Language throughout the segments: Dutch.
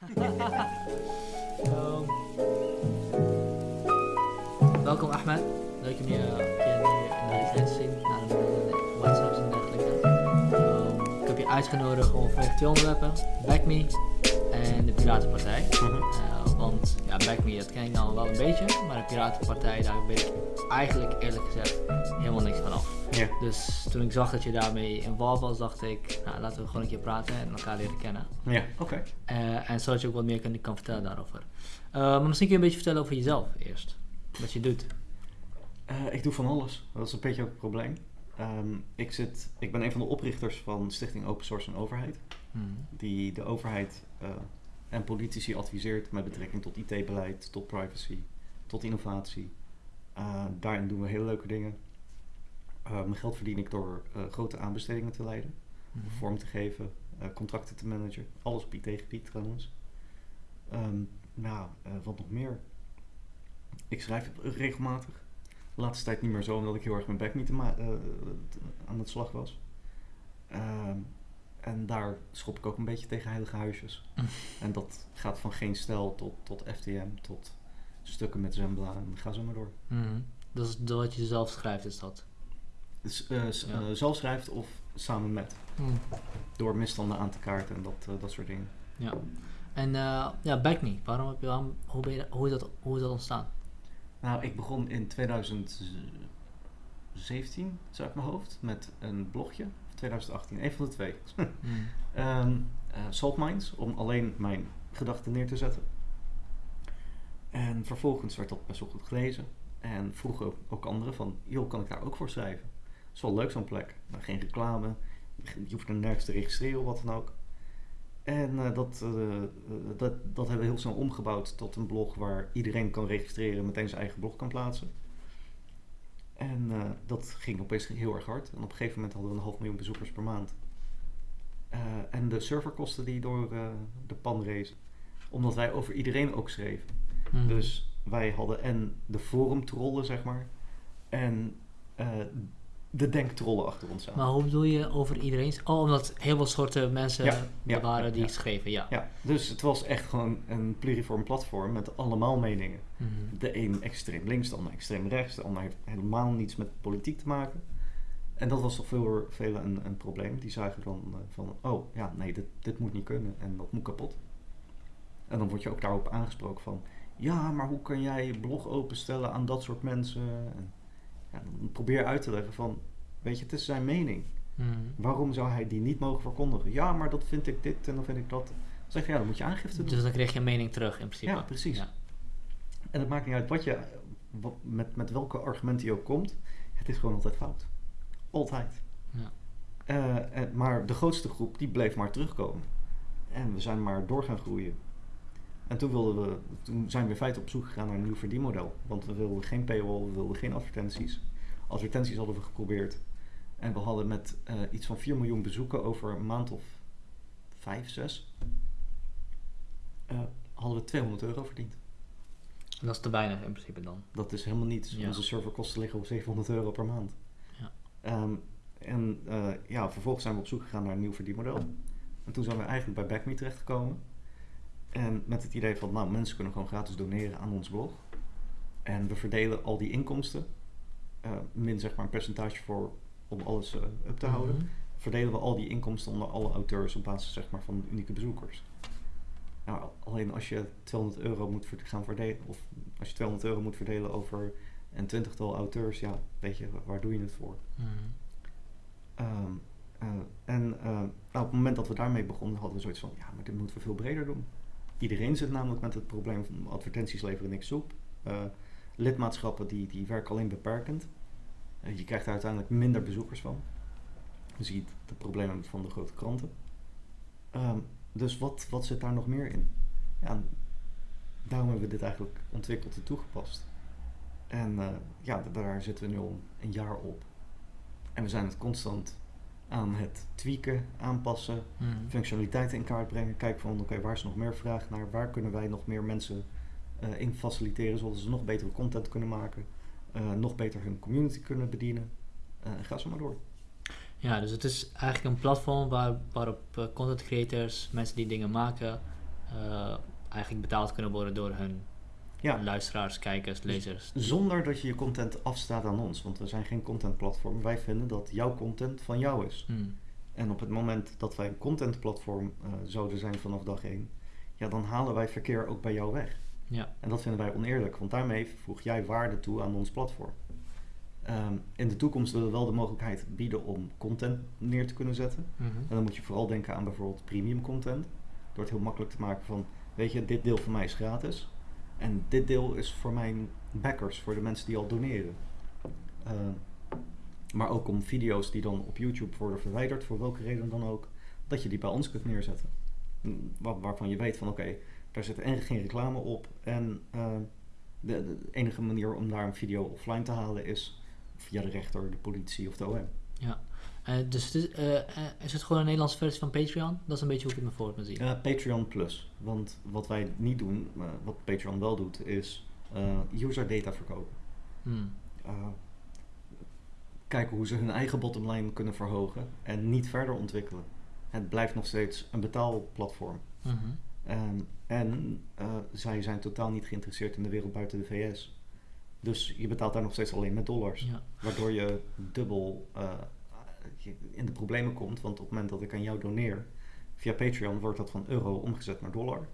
Ehm, welkom Ahmed. Leuk om je, nu in de te zien. Na de WhatsApps en dergelijke. Ehm, ik heb je uitgenodigd om vanwege twee onderwerpen. Back Me en de Piratenpartij. Eh, want ja, Back Me, dat ken ik nou wel een beetje. Maar de Piratenpartij, daar weet ik eigenlijk eerlijk gezegd helemaal niks van af. Ja. Dus toen ik zag dat je daarmee involved was, dacht ik, nou, laten we gewoon een keer praten en elkaar leren kennen. Ja, oké. Eh, en zodat je ook wat meer kan, kan vertellen daarover. Eh, maar misschien kun je een beetje vertellen over jezelf eerst. Wat je doet. Eh, ik doe van alles. Dat is een beetje ook het probleem. Ehm, ik, zit, ik ben een van de oprichters van Stichting Open Source en Overheid. Hmm. Die de overheid en politici adviseert met betrekking tot IT-beleid, tot privacy, tot innovatie. Daarin doen we hele leuke dingen. Eh, mijn geld verdien ik door eh, grote aanbestedingen te leiden, Mhm. vorm te geven, eh, contracten te managen. Alles op IT-gebied trouwens. Ehm, nou, wat nog meer? Ik schrijf regelmatig. De laatste tijd niet meer zo, omdat ik heel erg mijn bek niet aan het slag was. Ehm, en daar schop ik ook een beetje tegen heilige huisjes. En dat gaat van geen stijl tot, tot FTM, tot stukken met Zembla en ga zo maar door. Dat is wat je zelf schrijft, is dat. Dus eh, Ja. eh, zelf schrijft of samen met. Hmm. Door misstanden aan te kaarten en dat, eh, dat soort dingen. Ja. En ja, Back Me. Waarom heb je, waarom, hoe, ben je, hoe, is dat, hoe is dat ontstaan? Nou, ik begon in 2017, zo uit mijn hoofd, met een blogje. Of 2018, een van de twee. Hmm. Ehm eh, Salt Mines, om alleen mijn gedachten neer te zetten. En vervolgens werd dat best wel goed gelezen. En vroegen ook, ook anderen van, joh, kan ik daar ook voor schrijven? Is wel leuk zo'n plek. Maar geen reclame, je hoeft er nergens te registreren of wat dan ook. En eh, dat, eh, eh, dat, dat hebben we heel snel omgebouwd tot een blog waar iedereen kan registreren, meteen zijn eigen blog kan plaatsen. En dat ging opeens heel erg hard. En op een gegeven moment hadden we een half miljoen bezoekers per maand. En de serverkosten die door de pan rezen. Omdat wij over iedereen ook schreven. Hmm. Dus wij hadden en de forumtrollen, zeg maar. En de denktrollen achter ons aan. Maar hoe bedoel je over iedereen? Oh, omdat heel veel soorten mensen Ja, er ja, waren ja, die ja. schreven, ja. Ja, dus het was echt gewoon een pluriform platform met allemaal meningen. Mhm. De een extreem links, de ander extreem rechts. De ander heeft helemaal niets met politiek te maken. En dat was toch voor velen een, een probleem. Die zagen dan eh, van, oh ja, nee, dit, dit moet niet kunnen en dat moet kapot. En dan word je ook daarop aangesproken van, ja, maar hoe kan jij je blog openstellen aan dat soort mensen? En ja, dan probeer uit te leggen van, weet je, het is zijn mening. Mhm. Waarom zou hij die niet mogen verkondigen? Ja, maar dat vind ik dit en dan vind ik dat. Dan zeg je, ja, dan moet je aangifte doen. Dus dan kreeg je een mening terug in principe. Ja, precies. Ja. En het maakt niet uit wat je, wat, met, met welke argumenten je ook komt. Het is gewoon altijd fout. Altijd. Ja. Eh, en- maar de grootste groep, die bleef maar terugkomen. En we zijn maar door gaan groeien. En toen, wilden we, toen zijn we in feite op zoek gegaan naar een nieuw verdienmodel. Want we wilden geen paywall, we wilden geen advertenties. Advertenties hadden we geprobeerd. En we hadden met eh, iets van 4 miljoen bezoeken over een maand of 5, 6... eh, hadden we 200 euro verdiend. Dat is te weinig in principe dan. Dat is helemaal niets. Ja. Onze serverkosten liggen op 700 euro per maand. Ja. Ehm, en eh, ja, vervolgens zijn we op zoek gegaan naar een nieuw verdienmodel. En toen zijn we eigenlijk bij BackMe terechtgekomen. En met het idee van, nou, mensen kunnen gewoon gratis doneren aan ons blog. En we verdelen al die inkomsten, eh, min zeg maar een percentage voor om alles eh, up te houden. Mhm. Verdelen we al die inkomsten onder alle auteurs op basis zeg maar, van unieke bezoekers. Nou, alleen als je 200 euro moet gaan verdelen, of als je 200 euro moet verdelen over een twintigtal auteurs, ja, weet je, wa- waar doe je het voor? Mhm. Ehm, eh, en nou, op het moment dat we daarmee begonnen, hadden we zoiets van, ja, maar dit moeten we veel breder doen. Iedereen zit namelijk met het probleem van advertenties leveren niks op. Eh, lidmaatschappen die, die werken alleen beperkend. Eh, je krijgt er uiteindelijk minder bezoekers van. Je ziet de problemen van de grote kranten. Ehm, dus wat, wat zit daar nog meer in? Ja, daarom hebben we dit eigenlijk ontwikkeld en toegepast. En eh, ja, daar zitten we nu al een jaar op. En we zijn het constant aan het tweaken, aanpassen, Mhm. functionaliteiten in kaart brengen. Kijken van oké, waar is nog meer vraag naar? Waar kunnen wij nog meer mensen eh, in faciliteren, zodat ze nog betere content kunnen maken, eh, nog beter hun community kunnen bedienen. En ga zo maar door. Ja, dus het is eigenlijk een platform waar, waarop content creators, mensen die dingen maken, eigenlijk betaald kunnen worden door hun Ja, luisteraars, kijkers, lezers. zonder dat je je content afstaat aan ons. Want we zijn geen contentplatform. Wij vinden dat jouw content van jou is. Hmm. En op het moment dat wij een contentplatform eh, zouden zijn vanaf dag 1, ja, dan halen wij verkeer ook bij jou weg. Ja. En dat vinden wij oneerlijk, want daarmee voeg jij waarde toe aan ons platform. Ehm, in de toekomst willen we wel de mogelijkheid bieden om content neer te kunnen zetten. Mhm. En dan moet je vooral denken aan bijvoorbeeld premium content. Door het heel makkelijk te maken van, weet je, dit deel van mij is gratis. En dit deel is voor mijn backers, voor de mensen die al doneren. Ehm, maar ook om video's die dan op YouTube worden verwijderd, voor welke reden dan ook, dat je die bij ons kunt neerzetten. Mm, Waar, waarvan je weet van, oké, daar zit en geen reclame op. En ehm, de, de enige manier om daar een video offline te halen is via de rechter, de politie of de OM. Eh, dus het is, eh, eh, is het gewoon een Nederlandse versie van Patreon? Dat is een beetje hoe ik het me voor me zie. Ja, Patreon Plus. Want wat wij niet doen, wat Patreon wel doet, is user data verkopen. Hmm. Kijken hoe ze hun eigen bottomline kunnen verhogen en niet verder ontwikkelen. Het blijft nog steeds een betaalplatform. Mhm. Ehm, en zij zijn totaal niet geïnteresseerd in de wereld buiten de VS. Dus je betaalt daar nog steeds alleen met dollars. Ja. Waardoor je dubbel je in de problemen komt. Want op het moment dat ik aan jou doneer via Patreon, wordt dat van euro omgezet naar dollar.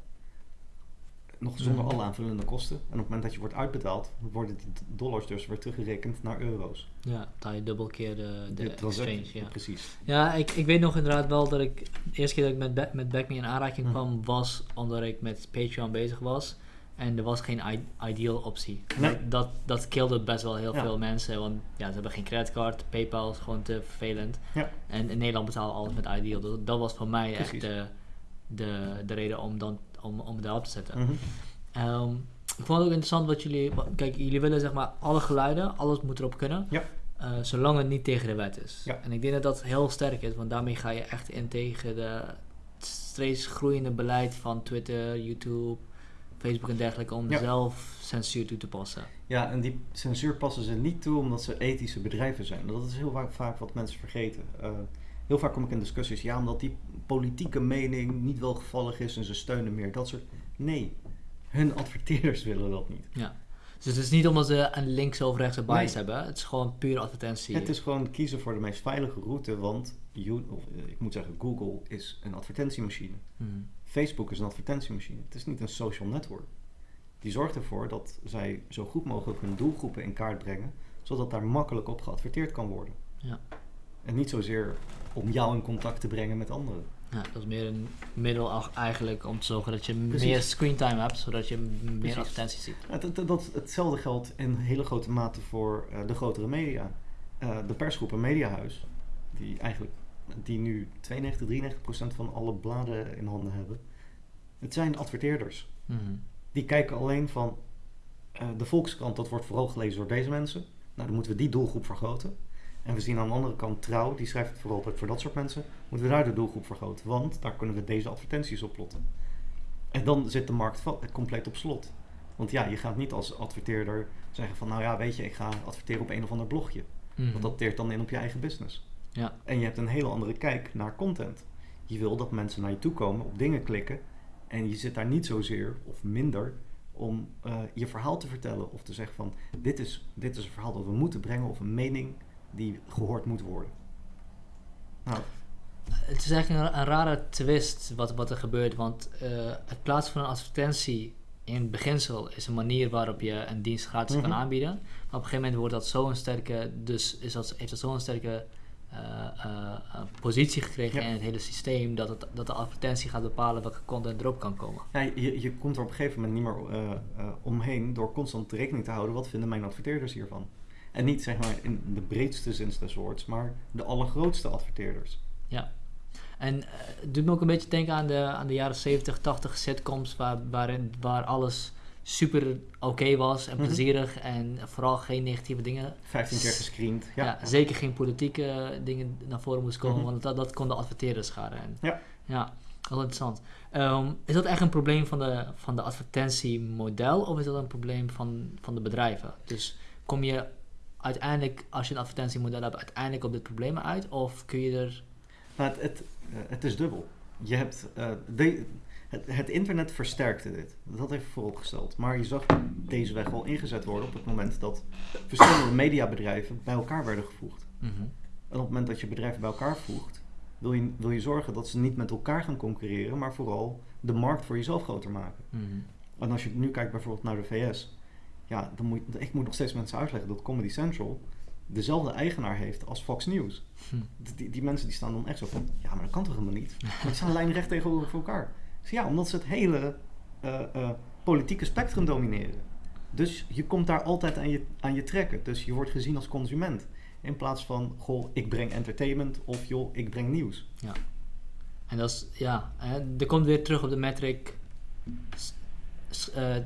Nog zonder Mhm. alle aanvullende kosten. En op het moment dat je wordt uitbetaald, worden die dollars dus weer teruggerekend naar euro's. ja, betaal je dubbel keer de, de, exchange. Ja, Precies. ja ik, ik weet nog inderdaad wel dat ik... De eerste keer dat ik met, met Back Me in aanraking Mhm. kwam, was omdat ik met Patreon bezig was. En er was geen ideal optie. Nee. Dat, dat, best wel heel Ja. veel mensen. Want ja, ze hebben geen creditcard. PayPal is gewoon te vervelend. Ja. En in Nederland betalen alles met ideal. Dus dat was voor mij Precies. echt de, de, de reden om, dan, om, om het daarop te zetten. Mhm. Ehm, ik vond het ook interessant wat jullie... Kijk, jullie willen zeg maar alle geluiden, alles moet erop kunnen. Ja. eh, zolang het niet tegen de wet is. Ja. En ik denk dat dat heel sterk is, want daarmee ga je echt in tegen de steeds groeiende beleid van Twitter, YouTube, Facebook en dergelijke om Ja. zelf censuur toe te passen. Ja, en die censuur passen ze niet toe omdat ze ethische bedrijven zijn. Dat is heel vaak, vaak wat mensen vergeten. Eh, heel vaak kom ik in discussies, ja, omdat die politieke mening niet welgevallig is en ze steunen meer. Dat soort. Nee, hun adverteerders willen dat niet. Dus het is niet omdat ze een links of rechtse bias Nee. hebben, het is gewoon puur advertentie. Het is gewoon kiezen voor de meest veilige route, want you, of, eh, ik moet zeggen, Google is een advertentiemachine. Hmm. Facebook is een advertentiemachine. Het is niet een social network. Die zorgt ervoor dat zij zo goed mogelijk hun doelgroepen in kaart brengen, zodat daar makkelijk op geadverteerd kan worden. Ja. En niet zozeer om jou in contact te brengen met anderen. Ja, dat is meer een middel eigenlijk om te zorgen dat je Precies. meer screentime hebt, zodat je meer Precies. advertenties ziet. Het- dat, hetzelfde geldt in hele grote mate voor eh, de grotere media. Eh, de persgroep en Mediahuis, die eigenlijk die nu 92, 93 procent van alle bladen in handen hebben. Het zijn adverteerders. Mhm. Die kijken alleen van eh, de Volkskrant, dat wordt vooral gelezen door deze mensen. Nou, dan moeten we die doelgroep vergroten. En we zien aan de andere kant Trouw, die schrijft vooral ook voor dat soort mensen. Moeten we daar de doelgroep vergroten, want daar kunnen we deze advertenties op plotten. En dan zit de markt compleet op slot. Want ja, je gaat niet als adverteerder zeggen van, nou ja, weet je, ik ga adverteren op een of ander blogje. Mhm. Want dat teert dan in op je eigen business. Ja. En je hebt een hele andere kijk naar content. Je wil dat mensen naar je toe komen, op dingen klikken. En je zit daar niet zozeer of minder om eh, je verhaal te vertellen. Of te zeggen van, dit is, dit is een verhaal dat we moeten brengen. Of een mening die gehoord moet worden. Nou, Het is eigenlijk een, een rare twist wat, wat er gebeurt, want eh, het plaatsen van een advertentie in beginsel is een manier waarop je een dienst gratis kan Mhm. aanbieden. Maar op een gegeven moment wordt dat zo'n sterke, dus is dat, heeft dat zo'n sterke positie gekregen Ja. in het hele systeem dat, het, dat de advertentie gaat bepalen welke content erop kan komen. ja, je, je komt er op een gegeven moment niet meer eh, eh, omheen door constant rekening te houden. Wat vinden mijn adverteerders hiervan? En niet zeg maar in de breedste zin des woords, maar de allergrootste adverteerders. En eh, het doet me ook een beetje denken aan de, aan de jaren 70, 80 sitcoms waar, waarin, waar alles super oké was en Mhm. plezierig en vooral geen negatieve dingen 15 keer gescreend. Ja, Ja, zeker geen politieke dingen naar voren moest komen, Mhm. want dat, dat kon de adverteerders schaden. En, Ja. Ja, wel interessant. Ehm, is dat echt een probleem van de, van de advertentiemodel of is dat een probleem van, van de bedrijven? Dus kom je uiteindelijk, als je een advertentiemodel hebt, uiteindelijk op dit probleem uit of kun je er... Nou, het, het, eh, het is dubbel. Je hebt, eh, de, het, het internet versterkte dit. Dat heeft vooropgesteld. Maar je zag deze weg al ingezet worden op het moment dat verschillende mediabedrijven bij elkaar werden gevoegd. Mhm. En op het moment dat je bedrijven bij elkaar voegt, wil je, wil je zorgen dat ze niet met elkaar gaan concurreren, maar vooral de markt voor jezelf groter maken. Mhm. En als je nu kijkt bijvoorbeeld naar de VS, ja, dan moet, ik moet nog steeds mensen uitleggen dat Comedy Central dezelfde eigenaar heeft als Fox News. Hm. Die, die mensen die staan dan echt zo van, ja, maar dat kan toch helemaal niet? Want die staan lijnrecht tegenover elkaar. Dus ja, omdat ze het hele eh, eh, politieke spectrum domineren. Dus je komt daar altijd aan je, aan je trekken. Dus je wordt gezien als consument. In plaats van, goh, ik breng entertainment of joh, ik breng nieuws. En dat is, ja, hè, er komt weer terug op de metric. s- eh,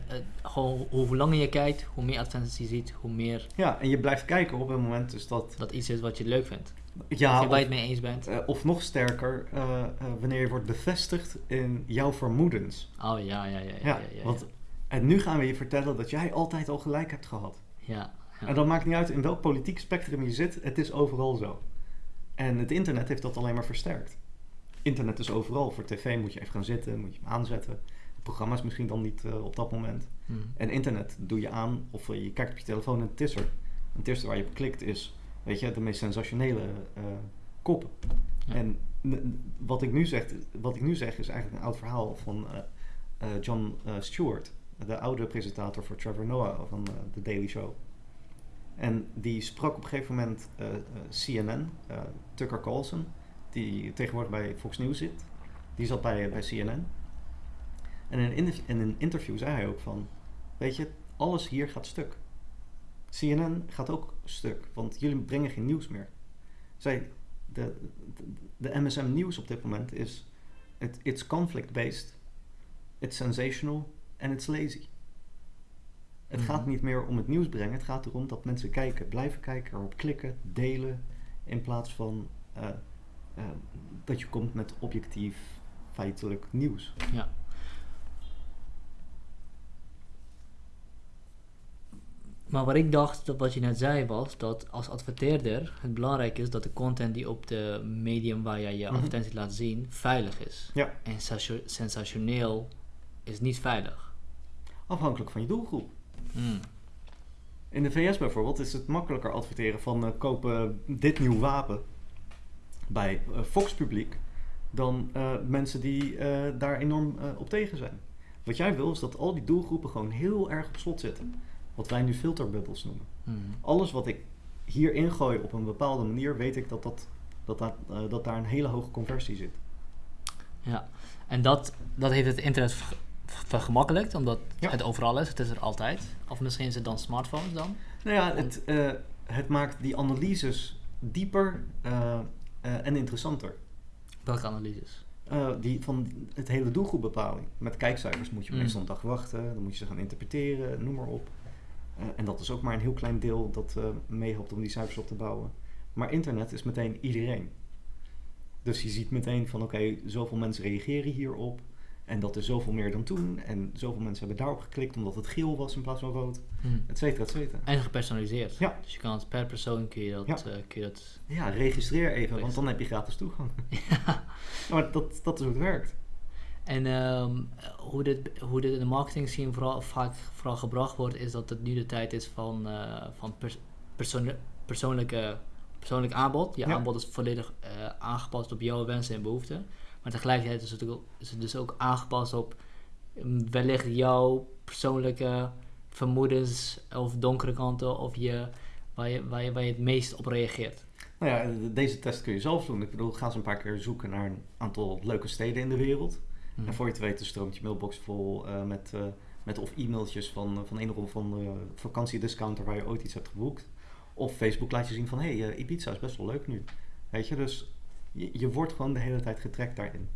gewoon hoe langer je kijkt, hoe meer advertenties je ziet, hoe meer Ja, en je blijft kijken op het moment dus dat... dat iets is wat je leuk vindt. Ja, of je het mee eens bent. eh, of nog sterker, eh, eh, wanneer je wordt bevestigd in jouw vermoedens. Oh ja, ja, ja. Ja, Ja, want en nu gaan we je vertellen dat jij altijd al gelijk hebt gehad. ja. En dat maakt niet uit in welk politiek spectrum je zit, het is overal zo. En het internet heeft dat alleen maar versterkt. Internet is overal. Voor tv moet je even gaan zitten, moet je hem aanzetten. Het programma is misschien dan niet op dat moment. Hm. En internet doe je aan of je kijkt op je telefoon en het is er. En het eerste waar je op klikt is, weet je, de meest sensationele koppen. Ja. En wat ik, nu zeg, wat ik nu zeg is eigenlijk een oud verhaal van eh, eh, John Stewart, de oude presentator voor Trevor Noah van The Daily Show. En die sprak op een gegeven moment CNN, Tucker Carlson, die tegenwoordig bij Fox News zit. Die zat bij, bij CNN. En in in een interview zei hij ook van, weet je, alles hier gaat stuk. CNN gaat ook stuk, want jullie brengen geen nieuws meer. Zij, de, de, de MSM nieuws op dit moment is, it, it's conflict-based, it's sensational en it's lazy. Het Mhm. gaat niet meer om het nieuws brengen, het gaat erom dat mensen kijken, blijven kijken, erop klikken, delen, in plaats van eh, eh, dat je komt met objectief, feitelijk nieuws. Ja. Maar wat ik dacht, dat wat je net zei, was dat als adverteerder het belangrijk is dat de content die op de medium waar jij je Mhm. advertentie laat zien, veilig is. Ja. En sensationeel is niet veilig. Afhankelijk van je doelgroep. Hmm. In de VS bijvoorbeeld is het makkelijker adverteren van eh, kopen dit nieuw wapen bij eh, Fox publiek dan eh, mensen die daar enorm op tegen zijn. Wat jij wil is dat al die doelgroepen gewoon heel erg op slot zitten. Wat wij nu filterbubbels noemen. Hmm. Alles wat ik hier ingooi op een bepaalde manier, weet ik dat, dat, dat, dat, eh, dat daar een hele hoge conversie zit. Ja, en dat, dat heeft het internet ver- vergemakkelijkt, omdat Ja. het overal is. Het is er altijd. Of misschien is het dan smartphones dan? Nou ja, het, eh, het maakt die analyses dieper eh, en interessanter. Welke analyses? Die van het hele doelgroepbepaling. Met kijkcijfers moet je Mm. meestal een dag wachten, dan moet je ze gaan interpreteren, noem maar op. Eh, en dat is ook maar een heel klein deel dat eh, meehelpt om die cijfers op te bouwen. Maar internet is meteen iedereen. Dus je ziet meteen van oké, zoveel mensen reageren hierop. En dat is zoveel meer dan toen. En zoveel mensen hebben daarop geklikt omdat het geel was in plaats van rood. Hmm. Et cetera, et cetera. En gepersonaliseerd. Ja. Dus je kan het per persoon kun je dat, Ja. eh, kun je dat Ja, registreer even, want dan heb je gratis toegang. Ja. Maar dat, dat is hoe het werkt. En ehm, hoe, dit, hoe dit in de marketing scene vooral, vaak vooral gebracht wordt, is dat het nu de tijd is van, eh, van pers- persoon- persoonlijke, persoonlijk aanbod. Je Ja. aanbod is volledig eh, aangepast op jouw wensen en behoeften. Maar tegelijkertijd is het, ook, is het dus ook aangepast op mm, wellicht jouw persoonlijke vermoedens of donkere kanten of je, waar, je, waar, je, waar je het meest op reageert. Nou ja, de- deze test kun je zelf doen. Ik bedoel, ga eens een paar keer zoeken naar een aantal leuke steden in de wereld. Hmm. En voor je het weet stroomt je mailbox vol eh, met, eh, met of e-mailtjes van, eh, van een of andere vakantiediscounter waar je ooit iets hebt geboekt. Of Facebook laat je zien van, hé, hey, Ibiza is best wel leuk nu. Weet je, dus je, je wordt gewoon de hele tijd getrekt daarin.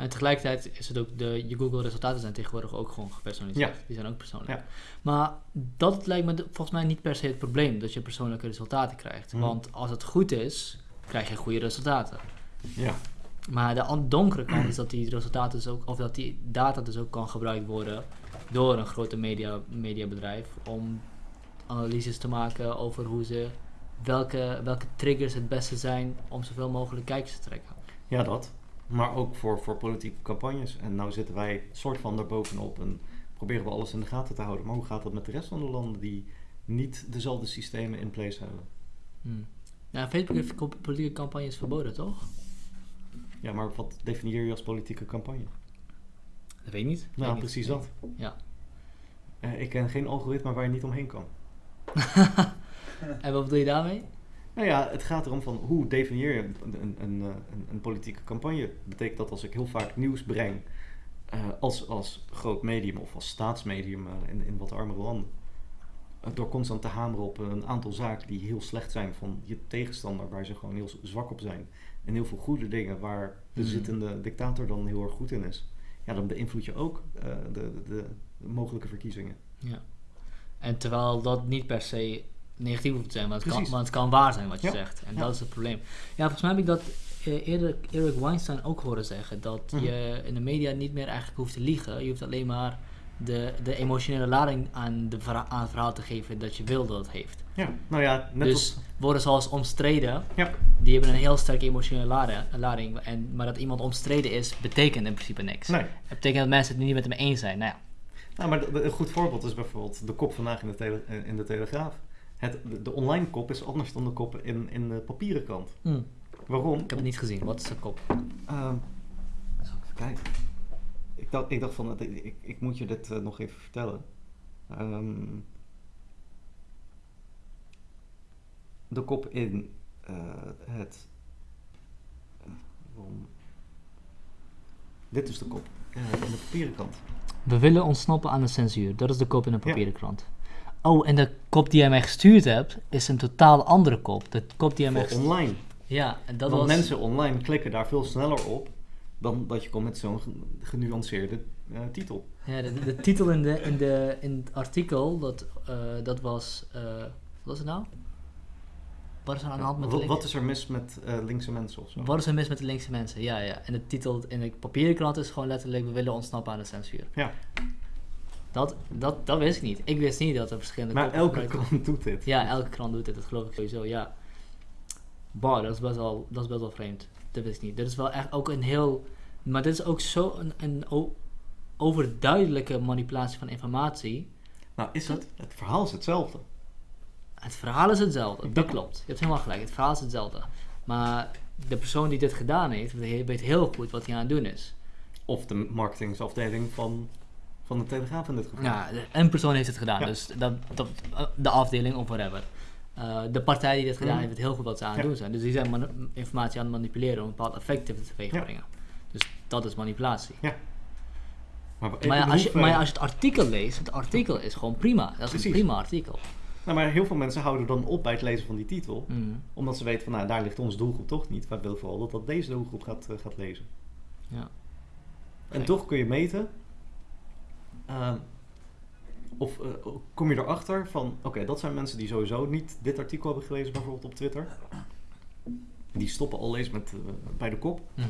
En tegelijkertijd is het ook, de, je Google resultaten zijn tegenwoordig ook gewoon gepersonaliseerd. Ja. Die zijn ook persoonlijk. Ja. Maar dat lijkt me volgens mij niet per se het probleem, dat je persoonlijke resultaten krijgt. Mhm. Want als het goed is, krijg je goede resultaten. Ja, Maar de donkere kant is dat die resultaten dus ook, of dat die data dus ook kan gebruikt worden door een grote media, mediabedrijf om analyses te maken over hoe ze, welke, welke triggers het beste zijn om zoveel mogelijk kijkers te trekken. ja dat. Maar ook voor, voor politieke campagnes. En nou zitten wij soort van daarbovenop en proberen we alles in de gaten te houden. Maar hoe gaat dat met de rest van de landen die niet dezelfde systemen in place hebben? Hmm. Ja, Facebook heeft politieke campagnes verboden, toch? Ja, maar wat definieer je als politieke campagne? Dat weet ik niet. Nou, Weet precies niet. dat. Ja. Eh, ik ken geen algoritme waar je niet omheen kan. en wat bedoel je daarmee? Nou ja, het gaat erom van hoe definieer je een, een, een, eh, een, politieke campagne. Betekent dat als ik heel vaak nieuws breng eh, als, als groot medium of als staatsmedium in, in wat armere landen. door constant te hameren op een aantal zaken die heel slecht zijn van je tegenstander, waar ze gewoon heel zwak op zijn. En heel veel goede dingen waar de Hmm. zittende dictator dan heel erg goed in is. Ja, dan beïnvloed je ook eh, de, de, de mogelijke verkiezingen. Ja. En terwijl dat niet per se negatief hoeft te zijn, maar het, kan, Precies. maar het kan waar zijn wat je Ja. zegt. En Ja. dat is het probleem. Ja, volgens mij heb ik dat eh, eerder Eric Weinstein ook horen zeggen. Dat Mhm. je in de media niet meer eigenlijk hoeft te liegen. Je hoeft alleen maar de, de emotionele lading aan, de aan het verhaal te geven dat je wil dat het heeft. Ja, nou ja, net dus als... woorden zoals omstreden, Ja. die hebben een heel sterke emotionele lade- lading. En, maar dat iemand omstreden is, betekent in principe niks. Nee, Het betekent dat mensen het niet met hem eens zijn. Nou ja, Nou, maar een goed voorbeeld is bijvoorbeeld de kop vandaag in de, tele- eh, in de Telegraaf. Het, de, de online kop is anders dan de kop in, in de papieren krant. hm, Waarom? ik heb het niet gezien. Wat is de kop? Ehm, zal ik even kijken. Ik dacht, ik dacht van, ik, ik, moet je dit eh, nog even vertellen. Ehm, de kop in eh, het... waarom? Dit is de kop eh, in de papieren krant. We willen ontsnappen aan de censuur. Dat is de kop in een papieren krant. Oh, en de kop die jij mij gestuurd hebt, is een totaal andere kop. De kop die jij mij gestuurd online. Ja, en dat Want was... mensen online klikken daar veel sneller op dan dat je komt met zo'n ge- genuanceerde eh, titel. Ja, de, de titel in, de, in, de, in het artikel, dat, eh, dat was... eh, wat was het nou? Wat is er aan de hand met de wat, link- wat is er mis met linkse mensen of zo? Wat is er mis met de linkse mensen? Ja, ja. En de titel in de papieren krant is gewoon letterlijk... We willen ontsnappen aan de censuur. Ja, Dat, dat, dat wist ik niet. Ik wist niet dat er verschillende maar elke krant doet dit. Ja, elke krant doet dit, dat geloof ik sowieso, ja. Bar, dat is best wel, dat is best wel vreemd. Dat wist ik niet. Dit is wel echt ook een heel... Maar dit is ook zo een, een overduidelijke manipulatie van informatie. Nou, is het? Het verhaal is hetzelfde. Het verhaal is hetzelfde, dat klopt. Je hebt helemaal gelijk, het verhaal is hetzelfde. Maar de persoon die dit gedaan heeft, weet heel goed wat hij aan het doen is. Of de marketingsafdeling van, van de Telegraaf in dit geval. Ja, een persoon heeft het gedaan, Ja. dus dat, dat, de afdeling of whatever. Eh, de partij die dit gedaan Mhm. heeft, weet heel goed wat ze aan het Ja. doen zijn. Dus die zijn informatie aan het manipuleren om een bepaald effect teweeg te Ja. Dus dat is manipulatie. Maar, Maar ja, als je, maar ja, als je het artikel leest, het artikel is gewoon prima. Dat is Precies. een prima artikel. nou, maar heel veel mensen houden dan op bij het lezen van die titel. Mhm. Omdat ze weten van, nou, daar ligt onze doelgroep toch niet. Wij willen vooral dat, dat deze doelgroep gaat, eh, gaat lezen. Ja. En toch kun je meten. ehm, of eh, kom je erachter van, oké, dat zijn mensen die sowieso niet dit artikel hebben gelezen, bijvoorbeeld op Twitter. Die stoppen al eens met, eh, bij de kop. Mhm.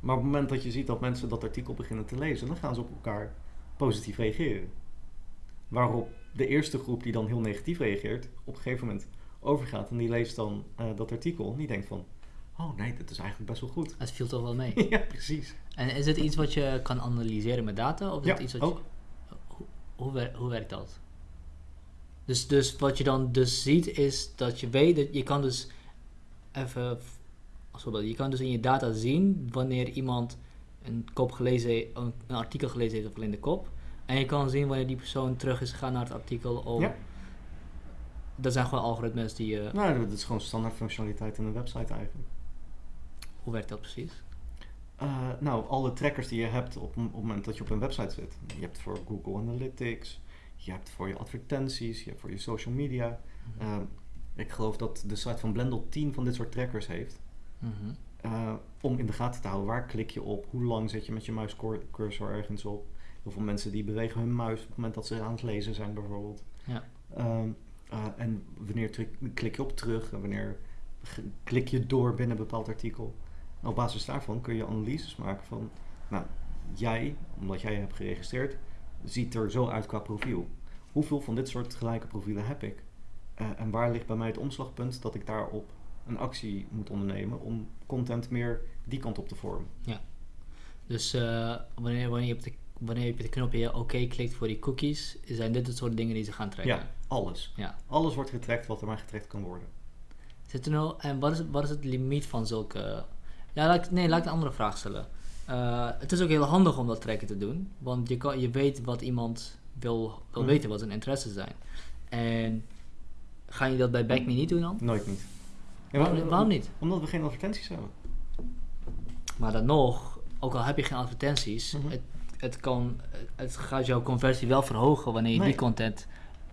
Maar op het moment dat je ziet dat mensen dat artikel beginnen te lezen, dan gaan ze op elkaar positief reageren. Waarop de eerste groep die dan heel negatief reageert, op een gegeven moment overgaat en die leest dan eh, dat artikel en die denkt van, oh nee, dit is eigenlijk best wel goed. Het viel toch wel mee. ja, precies. En is dit iets wat je kan analyseren met data? Of is Ja, het iets wat ook. Je, hoe, hoe, wer- hoe werkt dat? Dus, dus wat je dan dus ziet is dat je weet dat je kan dus even voorbeeld, je kan dus in je data zien wanneer iemand een kop gelezen een, een artikel gelezen heeft of alleen de kop. En je kan zien wanneer die persoon terug is gegaan naar het artikel. Of, Ja. Dat zijn gewoon algoritmes die je. Nou, dat is gewoon standaard functionaliteit in een website eigenlijk. Hoe werkt dat precies? Eh, nou, alle trackers die je hebt op, op het moment dat je op een website zit. Je hebt voor Google Analytics, je hebt voor je advertenties, je hebt voor je social media. Ehm, ik geloof dat de site van Blendle 10 van dit soort trackers heeft. Mhm. Eh, om in de gaten te houden waar klik je op, hoe lang zit je met je muiscursor ergens op. Heel veel mensen die bewegen hun muis op het moment dat ze aan het lezen zijn bijvoorbeeld. Ja. Ehm, eh, en wanneer klik je op terug en wanneer klik je door binnen een bepaald artikel. En op basis daarvan kun je analyses maken van, nou, jij, omdat jij je hebt geregistreerd, ziet er zo uit qua profiel. Hoeveel van dit soort gelijke profielen heb ik? Eh, en waar ligt bij mij het omslagpunt dat ik daarop een actie moet ondernemen om content meer die kant op te vormen. Dus eh, wanneer, wanneer, je op de, wanneer je op het knopje oké klikt voor die cookies, zijn dit het soort dingen die ze gaan trekken. Ja, alles. Ja. Alles wordt getrekt wat er maar getrekt kan worden. Zit er nou, en wat is, wat is het limiet van zulke... Ja, laat ik, nee, laat ik een andere vraag stellen. Eh, het is ook heel handig om dat trekken te doen, want je, kan, je weet wat iemand wil, wil Mhm. weten, wat zijn interesses zijn. En ga je dat bij BackMe niet doen dan? Nooit niet. Ja, waarom, waarom niet? Omdat we geen advertenties hebben. Maar dan nog, ook al heb je geen advertenties, Mhm. het, het, kan, het gaat jouw conversie wel verhogen wanneer je Nee. die content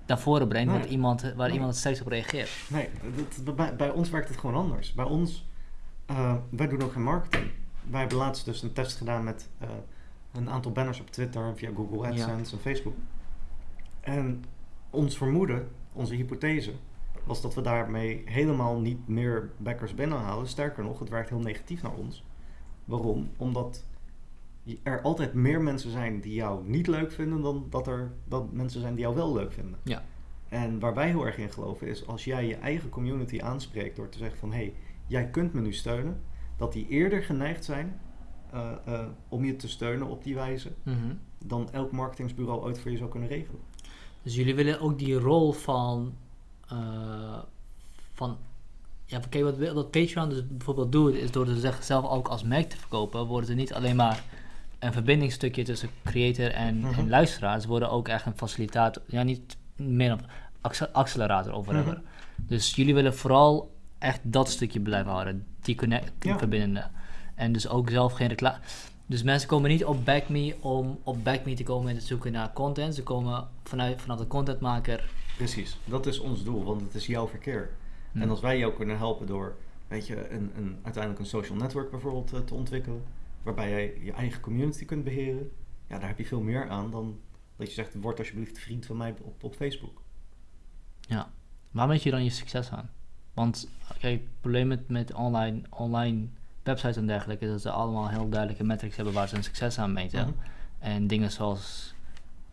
naar voren brengt, Nee. iemand, waar Nee. iemand het steeds op reageert. Nee, dat- bij, bij ons werkt het gewoon anders. Bij ons, eh, wij doen ook geen marketing. Wij hebben laatst dus een test gedaan met eh, een aantal banners op Twitter, via Google AdSense en Facebook. En ons vermoeden, onze hypothese, was dat we daarmee helemaal niet meer backers binnenhalen. Sterker nog, het werkt heel negatief naar ons. Waarom? Omdat er altijd meer mensen zijn die jou niet leuk vinden dan dat er dat mensen zijn die jou wel leuk vinden. Ja. En waar wij heel erg in geloven is als jij je eigen community aanspreekt door te zeggen van hé, hey, jij kunt me nu steunen, dat die eerder geneigd zijn eh, eh, om je te steunen op die wijze Mhm. dan elk marketingsbureau ooit voor je zou kunnen regelen. Dus jullie willen ook die rol van. Eh, van ja, kijk, wat, wat Patreon dus bijvoorbeeld doet, is door ze zichzelf ook als merk te verkopen, worden ze niet alleen maar een verbindingstukje tussen creator en, en luisteraar. Ze worden ook echt een facilitator, ja, niet meer een acce- accelerator of whatever. Mhm. Dus jullie willen vooral echt dat stukje blijven houden, die connect, Ja. verbindende. En dus ook zelf geen reclame. Dus mensen komen niet op BackMe om op BackMe te komen en te zoeken naar content. Ze komen vanuit, vanaf de contentmaker. Precies, dat is ons doel, want het is jouw verkeer. Hm. En als wij jou kunnen helpen door weet je, een, een, uiteindelijk een social network bijvoorbeeld eh, te ontwikkelen, waarbij jij je eigen community kunt beheren, ja, daar heb je veel meer aan dan dat je zegt, word alsjeblieft vriend van mij op, op Facebook. Ja. Waar meet je dan je succes aan? Want kijk, het probleem met, met online, online websites en dergelijke is dat ze allemaal heel duidelijke metrics hebben waar ze hun succes aan meten. Mhm. En dingen zoals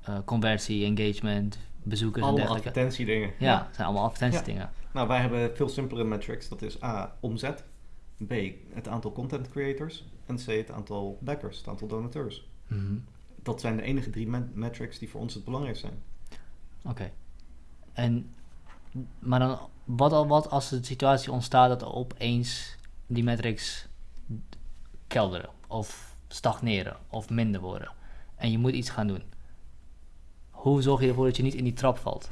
eh, conversie, engagement, bezoekers en dergelijke. advertentiedingen. Ja, het zijn allemaal advertentiedingen. Nou, wij hebben veel simpelere metrics. Dat is A, omzet. B, het aantal content creators. En C, het aantal backers, het aantal donateurs. Mhm. Dat zijn de enige drie met- metrics die voor ons het belangrijkst zijn. Oké. En, maar dan, wat, al, wat als de situatie ontstaat dat opeens die metrics kelderen of stagneren of minder worden en je moet iets gaan doen? Hoe zorg je ervoor dat je niet in die trap valt?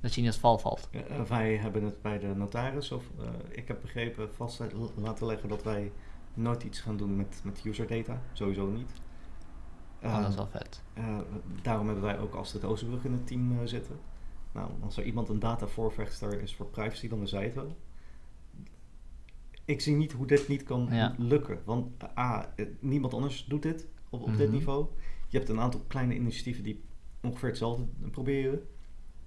Dat je niet als val valt? Eh, wij hebben het bij de notaris, of eh, ik heb begrepen, vast laten leggen dat wij nooit iets gaan doen met, met user data. Sowieso niet. Oh, dat is Eh, wel vet. eh, daarom hebben wij ook Astrid Oosterbrug in het team zitten. Nou, als er iemand een datavoorvechter is voor privacy, dan is zij het wel. Ik zie niet hoe dit niet kan Ja. lukken. Want A, niemand anders doet dit op, op dit Mhm. niveau. Je hebt een aantal kleine initiatieven die ongeveer hetzelfde proberen.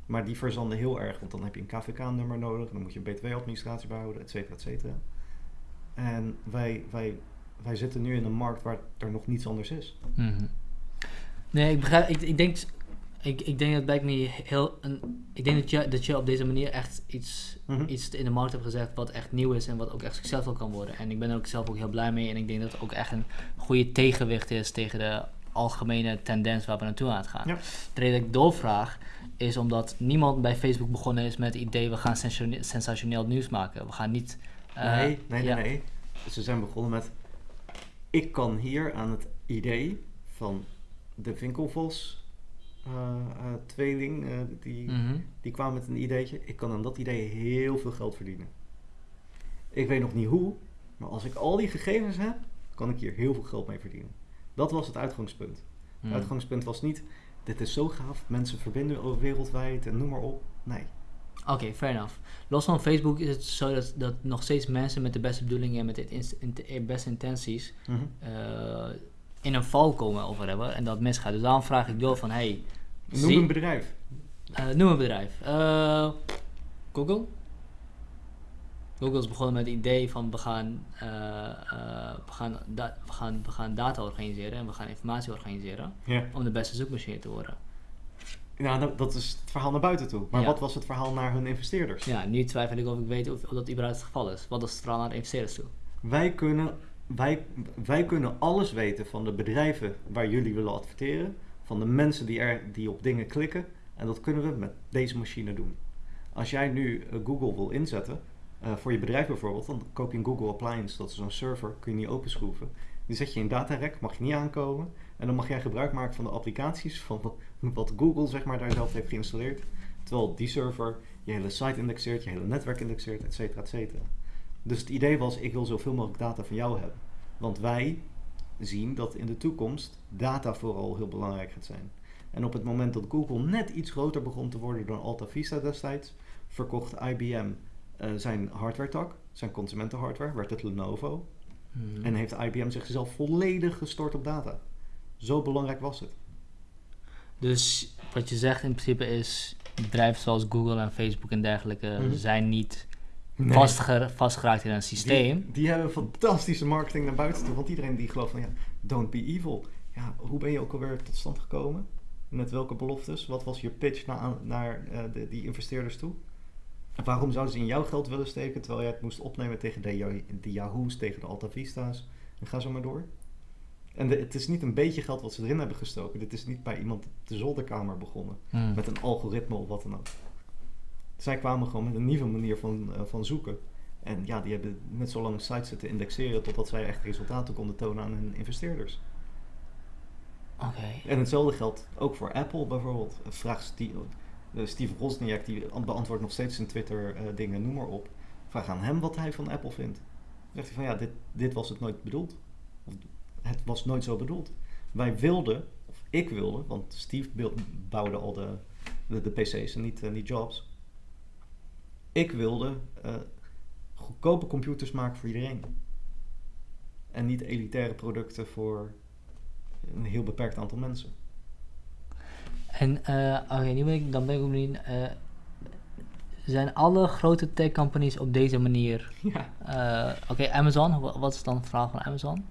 Maar die verzanden heel erg, want dan heb je een KVK-nummer nodig. Dan moet je een btw-administratie behouden, et cetera, et cetera. En wij, wij, wij zitten nu in een markt waar er nog niets anders is. Mhm. Nee, ik begrijp. Ik, ik denk. Ik, ik denk dat bij me heel. Een, ik denk dat je, dat je op deze manier echt iets, Mhm. iets in de markt hebt gezegd wat echt nieuw is en wat ook echt succesvol kan worden. En ik ben er ook zelf ook heel blij mee. En ik denk dat het ook echt een goede tegenwicht is tegen de algemene tendens waar we naartoe aan het gaan. Ja. De reden dat ik doorvraag is omdat niemand bij Facebook begonnen is met het idee we gaan sensatione- sensationeel nieuws maken. We gaan niet. eh, nee, nee, nee, ja. nee. Ze zijn begonnen met... Ik kan hier aan het idee van de Winkelvos eh, eh, tweeling, die, Mhm. die kwam met een ideetje. Ik kan aan dat idee heel veel geld verdienen. Ik weet nog niet hoe, maar als ik al die gegevens heb, kan ik hier heel veel geld mee verdienen. Dat was het uitgangspunt. Het Mhm. uitgangspunt was niet, dit is zo gaaf, mensen verbinden over wereldwijd en noem maar op. Nee. Oké, fair enough. Los van Facebook is het zo dat, dat nog steeds mensen met de beste bedoelingen en met de beste intenties Mhm. eh, in een val komen of whatever en dat misgaat. Dus daarom vraag ik door van, hey, Noem zie- een bedrijf. eh, noem een bedrijf. Eh, Google? Google is begonnen met het idee van we gaan, eh, eh, we, gaan we, gaan, we gaan data organiseren en we gaan informatie organiseren Ja. om de beste zoekmachine te worden. Ja, nou, dat is het verhaal naar buiten toe. Maar Ja. wat was het verhaal naar hun investeerders? Ja, nu twijfel ik of ik weet of, of dat überhaupt het geval is. Wat is het verhaal naar de investeerders toe? Wij kunnen, wij, wij kunnen alles weten van de bedrijven waar jullie willen adverteren, van de mensen die, er, die op dingen klikken. En dat kunnen we met deze machine doen. Als jij nu eh, Google wil inzetten, eh, voor je bedrijf bijvoorbeeld, dan koop je een Google Appliance, dat is zo'n server, kun je niet openschroeven. Die zet je in datarek, mag je niet aankomen. En dan mag jij gebruik maken van de applicaties van wat, Google zeg maar, daar zelf heeft geïnstalleerd. Terwijl die server je hele site indexeert, je hele netwerk indexeert, et cetera, et cetera. Dus het idee was, ik wil zoveel mogelijk data van jou hebben. Want wij zien dat in de toekomst data vooral heel belangrijk gaat zijn. En op het moment dat Google net iets groter begon te worden dan Alta Vista destijds, verkocht IBM eh, zijn hardware tak, zijn consumentenhardware, werd het Lenovo. Hmm. En heeft IBM zichzelf volledig gestort op data. Zo belangrijk was het. Dus wat je zegt in principe is, bedrijven zoals Google en Facebook en dergelijke Mhm. zijn niet Nee. vastger- vastgeraakt in een systeem. Die, die hebben fantastische marketing naar buiten toe. Want iedereen die gelooft van ja, don't be evil. Ja, hoe ben je ook alweer tot stand gekomen? Met welke beloftes? Wat was je pitch naar, naar eh, de, die investeerders toe? Waarom zouden ze in jouw geld willen steken terwijl jij het moest opnemen tegen de, Yah- de Yahoo's, tegen de Alta Vista's? En ga zo maar door. En de- het is niet een beetje geld wat ze erin hebben gestoken. Dit is niet bij iemand de zolderkamer begonnen. Hmm. Met een algoritme of wat dan ook. Zij kwamen gewoon met een nieuwe manier van, eh, van zoeken. En ja, die hebben net zo lang sites zitten indexeren totdat zij echt resultaten konden tonen aan hun investeerders. Oké. En hetzelfde geldt ook voor Apple bijvoorbeeld. Vraag eh, Steve Wozniak, die beantwoordt nog steeds in Twitter eh, dingen, noem maar op. Vraag aan hem wat hij van Apple vindt. Dan zegt hij van ja, dit, dit was het nooit bedoeld. Het was nooit zo bedoeld. Wij wilden, of ik wilde, want Steve bouwde al de, de, PC's en niet, eh, niet Jobs. Ik wilde eh, goedkope computers maken voor iedereen. En niet elitaire producten voor een heel beperkt aantal mensen. En eh, oké, nu ben ik, dan ben ik ook eh, zijn alle grote tech companies op deze manier? Ja. eh, oké, Amazon, wa- wat is dan het verhaal van Amazon?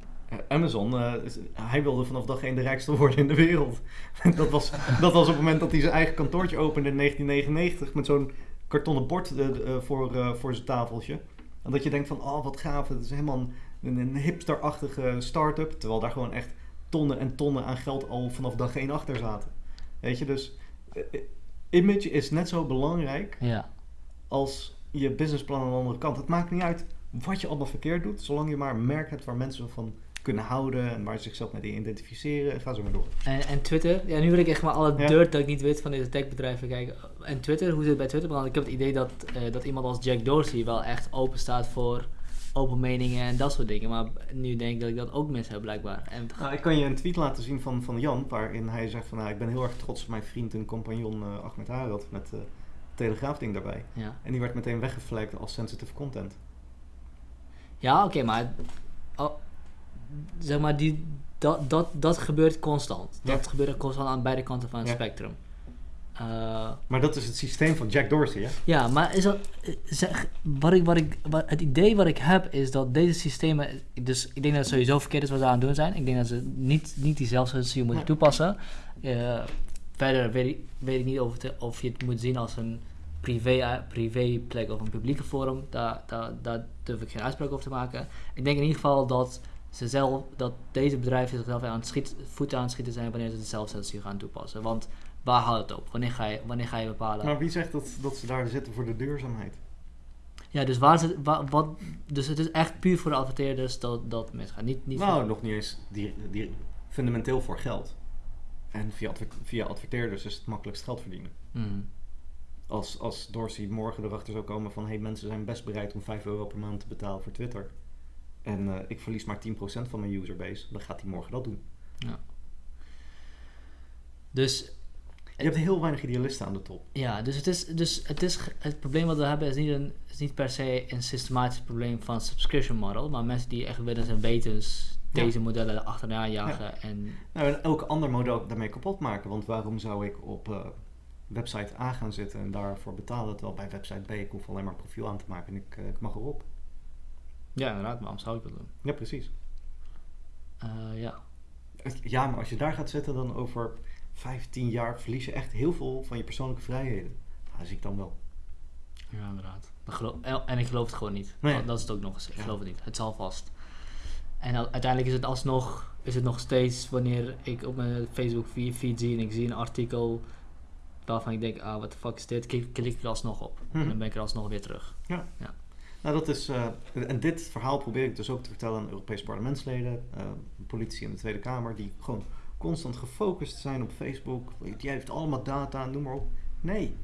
Amazon, is- hij wilde vanaf dag één de rijkste worden in de wereld. dat, was, dat was op het moment dat hij zijn eigen kantoortje opende in 1999 met zo'n kartonnen bord voor, voor zijn tafeltje. En dat je denkt van, oh wat gaaf, het is helemaal een, een hipsterachtige start-up. Terwijl daar gewoon echt tonnen en tonnen aan geld al vanaf dag één achter zaten. Weet je, dus eh, eh, image is net zo belangrijk Ja. als je businessplan aan de andere kant. Het maakt niet uit wat je allemaal verkeerd doet, zolang je maar een merk hebt waar mensen van kunnen houden en waar ze zichzelf mee identificeren. En ga zo maar door. En, en Twitter, ja, nu wil ik echt maar alle Ja. dirt dat ik niet weet van deze techbedrijven kijken. En Twitter, hoe zit het bij Twitter? Want ik heb het idee dat, eh, dat iemand als Jack Dorsey wel echt open staat voor open meningen en dat soort dingen. Maar nu denk ik dat ik dat ook mis heb blijkbaar. En, Nou, ik kan je een tweet laten zien van, van Jan, waarin hij zegt van nou, ik ben heel erg trots op mijn vriend en compagnon eh Ahmed Harad met uh, telegraafding daarbij. ja, En die werd meteen weggevlekt als sensitive content. ja oké, maar oh, zeg maar, die, dat, dat, dat gebeurt constant. Dat Ja. gebeurt constant aan beide kanten van het Ja. spectrum. Eh, Maar dat is het systeem van Jack Dorsey, hè? Ja, maar is dat, zeg, wat ik, wat ik, wat, het idee wat ik heb is dat deze systemen, dus ik denk dat het sowieso verkeerd is wat ze aan het doen zijn. Ik denk dat ze niet, niet die zelfcensuur moeten toepassen. Eh, verder weet ik, weet ik niet of, het, of je het moet zien als een privé, eh, privé plek of een publieke forum. Daar, daar, daar durf ik geen uitspraak over te maken. Ik denk in ieder geval dat ze zelf, dat deze bedrijven zichzelf aan het schiet, voeten aan het schieten zijn wanneer ze de zelfcensuur gaan toepassen. Want waar houdt het op? Wanneer ga je, wanneer ga je bepalen? Maar wie zegt dat, dat ze daar zitten voor de duurzaamheid? Ja, dus, waar zit, wa- wat, dus het is echt puur voor de adverteerders dat dat misgaat. Niet, niet nou, voor- nog niet eens die, die, fundamenteel voor geld. En via, adver- via adverteerders is het makkelijkst geld verdienen. Mhm. Als, als Dorsey morgen erachter zou komen van... hé, hey, mensen zijn best bereid om 5 euro per maand te betalen voor Twitter. En eh, ik verlies maar 10% van mijn userbase. Dan gaat hij morgen dat doen. Dus Je hebt heel weinig idealisten aan de top. ja, dus het is, dus het is het probleem wat we hebben is niet, een, is niet per se een systematisch probleem van subscription model, maar mensen die echt willen zijn wetens Ja. deze modellen achterna jagen en Nou, en elk ander model daarmee kapot maken. Want waarom zou ik op eh, website A gaan zitten en daarvoor betalen... terwijl bij website B ik hoef alleen maar een profiel aan te maken en ik, eh, ik mag erop. ja, inderdaad, maar waarom zou ik dat doen? Ja, precies. Eh, ja. Ja, maar als je daar gaat zitten dan over 15 jaar verlies je echt heel veel van je persoonlijke vrijheden. Nou, dat zie ik dan wel. Ja, inderdaad. En- en ik geloof het gewoon niet. Nee. Dat, is het ook nog eens. Ik Ja. geloof het niet. Het zal vast. En uiteindelijk is het alsnog, is het nog steeds wanneer ik op mijn Facebook feed zie en ik zie een artikel waarvan ik denk, ah, wat de fuck is dit? Klik, klik ik er alsnog op. En Mhm. dan ben ik er alsnog weer terug. Nou, dat is, eh, en dit verhaal probeer ik dus ook te vertellen aan Europese parlementsleden, eh, politici in de Tweede Kamer, die gewoon constant gefocust zijn op Facebook. Die heeft allemaal data, noem maar op. Nee.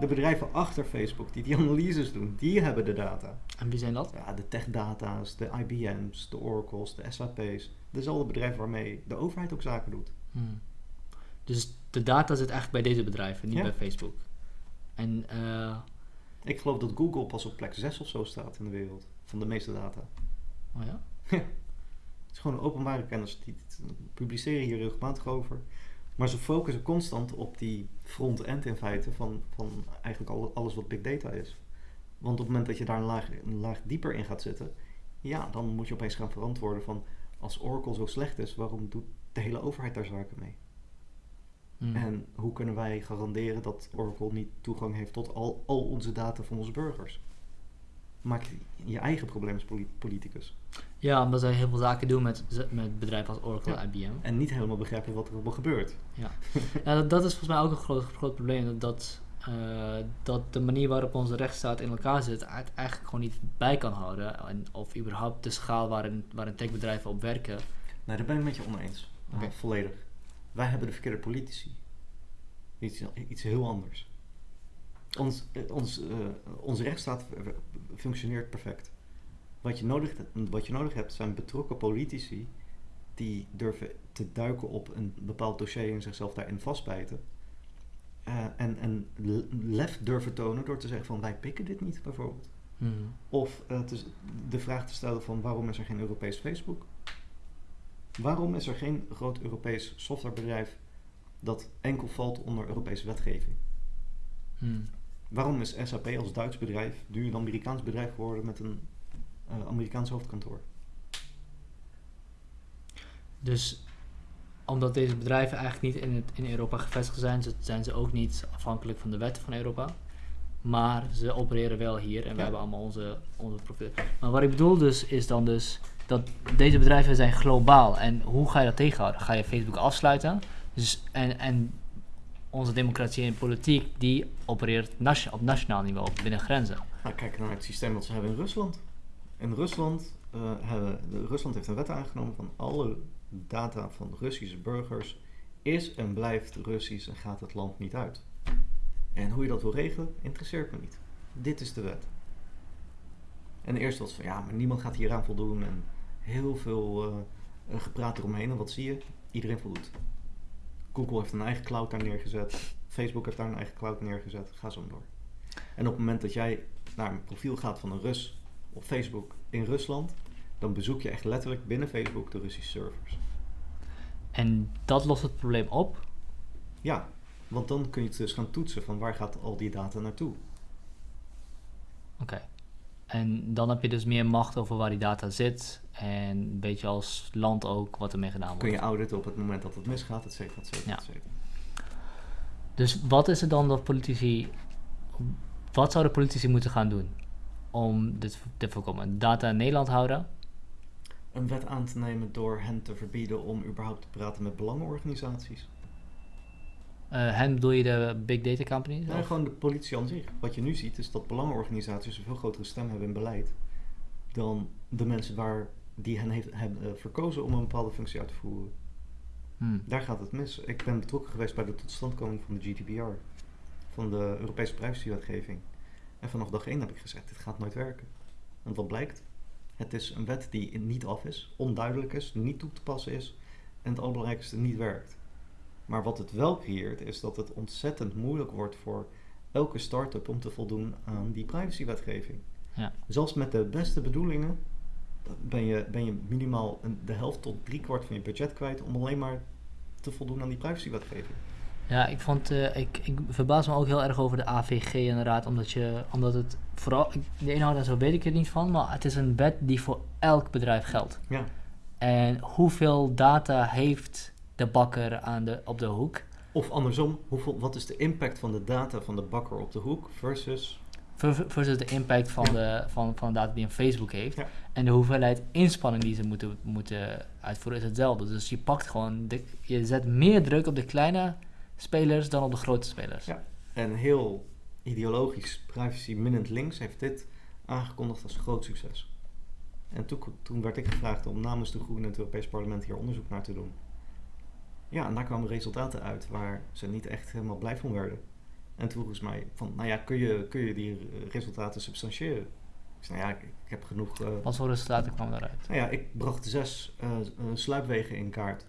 De bedrijven achter Facebook, die die analyses doen, die hebben de data. En wie zijn dat? Ja, de techdata's, de IBM's, de Oracles, de SAP's. Dezelfde bedrijven waarmee de overheid ook zaken doet. Hmm. Dus de data zit eigenlijk bij deze bedrijven, niet Ja. bij Facebook. En eh, Ik geloof dat Google pas op plek 6 of zo staat in de wereld. Van de meeste data. oh ja? Het is gewoon openbare kennis. Die die publiceren hier regelmatig over. Maar ze focussen constant op die front-end in feite van, van eigenlijk al- alles wat big data is. Want op het moment dat je daar een laag, een laag dieper in gaat zitten, ja, dan moet je opeens gaan verantwoorden van als Oracle zo slecht is, waarom doet de hele overheid daar zaken mee? Hmm. En hoe kunnen wij garanderen dat Oracle niet toegang heeft tot al, al onze data van onze burgers? Maak je eigen probleem als poli- politicus. Ja, omdat zij heel veel zaken doen met, met bedrijven als Oracle Ja. en IBM. En niet helemaal begrijpen wat er allemaal gebeurt. Ja, dat, dat is volgens mij ook een groot, groot probleem. Dat, dat, eh, dat de manier waarop onze rechtsstaat in elkaar zit, het eigenlijk gewoon niet bij kan houden. En, of überhaupt de schaal waarin, waarin techbedrijven op werken. Nee, daar ben ik met je oneens. Ja, volledig. Wij hebben de verkeerde politici. Iets, iets heel anders. Ons, eh, ons, eh, onze rechtsstaat functioneert perfect. Wat je, nodig, wat je nodig hebt zijn betrokken politici die durven te duiken op een bepaald dossier en zichzelf daarin vastbijten. Eh, en, en le- lef durven tonen door te zeggen van wij pikken dit niet bijvoorbeeld. Of te s- de vraag te stellen van waarom is er geen Europees Facebook? Waarom is er geen groot Europees softwarebedrijf dat enkel valt onder Europese wetgeving? Hmm. Waarom is SAP als Duits bedrijf nu een Amerikaans bedrijf geworden met een eh, Amerikaans hoofdkantoor? Dus omdat deze bedrijven eigenlijk niet in, het, in Europa gevestigd zijn, zijn ze ook niet afhankelijk van de wetten van Europa. Maar ze opereren wel hier en we hebben allemaal onze, onze profielen. Maar wat ik bedoel dus, is dan dus dat deze bedrijven zijn globaal. En hoe ga je dat tegenhouden? Ga je Facebook afsluiten? Dus, en, en onze democratie en politiek, die opereert nation- op nationaal niveau, binnen grenzen. Nou, kijk naar het systeem dat ze hebben in Rusland. In Rusland, eh, hebben, de, Rusland heeft een wet aangenomen van alle data van Russische burgers is en blijft Russisch en gaat het land niet uit. En hoe je dat wil regelen, interesseert me niet. Dit is de wet. En eerst was van ja, maar niemand gaat hieraan voldoen en heel veel eh, gepraat eromheen. En wat zie je? Iedereen voldoet. Google heeft een eigen cloud daar neergezet. Facebook heeft daar een eigen cloud neergezet. Ga zo door. En op het moment dat jij naar een profiel gaat van een Rus op Facebook in Rusland, dan bezoek je echt letterlijk binnen Facebook de Russische servers. En dat lost het probleem op. Ja, want dan kun je het dus gaan toetsen van waar gaat al die data naartoe. Oké. En dan heb je dus meer macht over waar die data zit. En een beetje als land ook wat ermee gedaan wordt. Kun je auditen op het moment dat het misgaat, et cetera, et cetera, Ja. et cetera. Dus wat is er dan dat politici. Wat zouden politici moeten gaan doen om dit te voorkomen? Data in Nederland houden? Een wet aan te nemen door hen te verbieden om überhaupt te praten met belangenorganisaties. Eh hen bedoel je de big data companies? Nee, Of- gewoon de politie aan zich. Wat je nu ziet is dat belangenorganisaties een veel grotere stem hebben in beleid dan de mensen waar die hen heeft, hebben eh, verkozen om een bepaalde functie uit te voeren. Hmm. Daar gaat het mis. Ik ben betrokken geweest bij de totstandkoming van de GDPR, van de Europese privacywetgeving. En vanaf dag 1 heb ik gezegd, dit gaat nooit werken. Want wat blijkt? Het is een wet die niet af is, onduidelijk is, niet toe te passen is en het allerbelangrijkste niet werkt. Maar wat het wel creëert, is dat het ontzettend moeilijk wordt voor elke start-up om te voldoen aan die privacywetgeving. Ja. Zelfs met de beste bedoelingen ben je, ben je minimaal een, de helft tot driekwart van je budget kwijt om alleen maar te voldoen aan die privacywetgeving. Ja, ik vond, eh, ik, ik verbaas me ook heel erg over de AVG inderdaad, omdat je, omdat het vooral, de inhoud en zo weet ik er niet van, maar het is een wet die voor elk bedrijf geldt. Ja, En hoeveel data heeft de bakker aan de, op de hoek. Of andersom, hoeveel, wat is de impact van de data van de bakker op de hoek versus... ver- Versus de impact van, de, van, van de data die een Facebook heeft. Ja. En de hoeveelheid inspanning die ze moeten, moeten uitvoeren is hetzelfde. Dus je pakt gewoon, de, je zet meer druk op de kleine spelers dan op de grote spelers. Ja. En heel ideologisch, privacy-minnend links heeft dit aangekondigd als groot succes. En toen, toen werd ik gevraagd om namens de Groenen en het Europees Parlement hier onderzoek naar te doen. Ja, en daar kwamen resultaten uit waar ze niet echt helemaal blij van werden. En toen vroegen ze mij van, nou ja, kun je, kun je die resultaten substantiëren? Ik zei, nou ja, ik, ik heb genoeg... eh, Wat voor resultaten kwamen daaruit? nou ja, ik bracht zes eh, eh, sluipwegen in kaart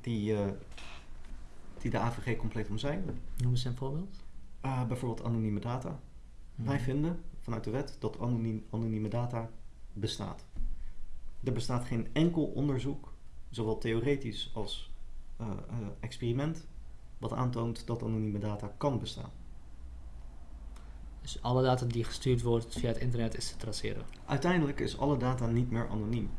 die, eh, die de AVG compleet omzeilen. Noem eens een voorbeeld. Eh, bijvoorbeeld anonieme data. Wij Mhm. vinden vanuit de wet dat anoniem, anonieme data bestaat. Er bestaat geen enkel onderzoek, zowel theoretisch als eh, experiment, wat aantoont dat anonieme data kan bestaan. Dus alle data die gestuurd wordt via het internet is te traceren. Uiteindelijk is alle data niet meer anoniem.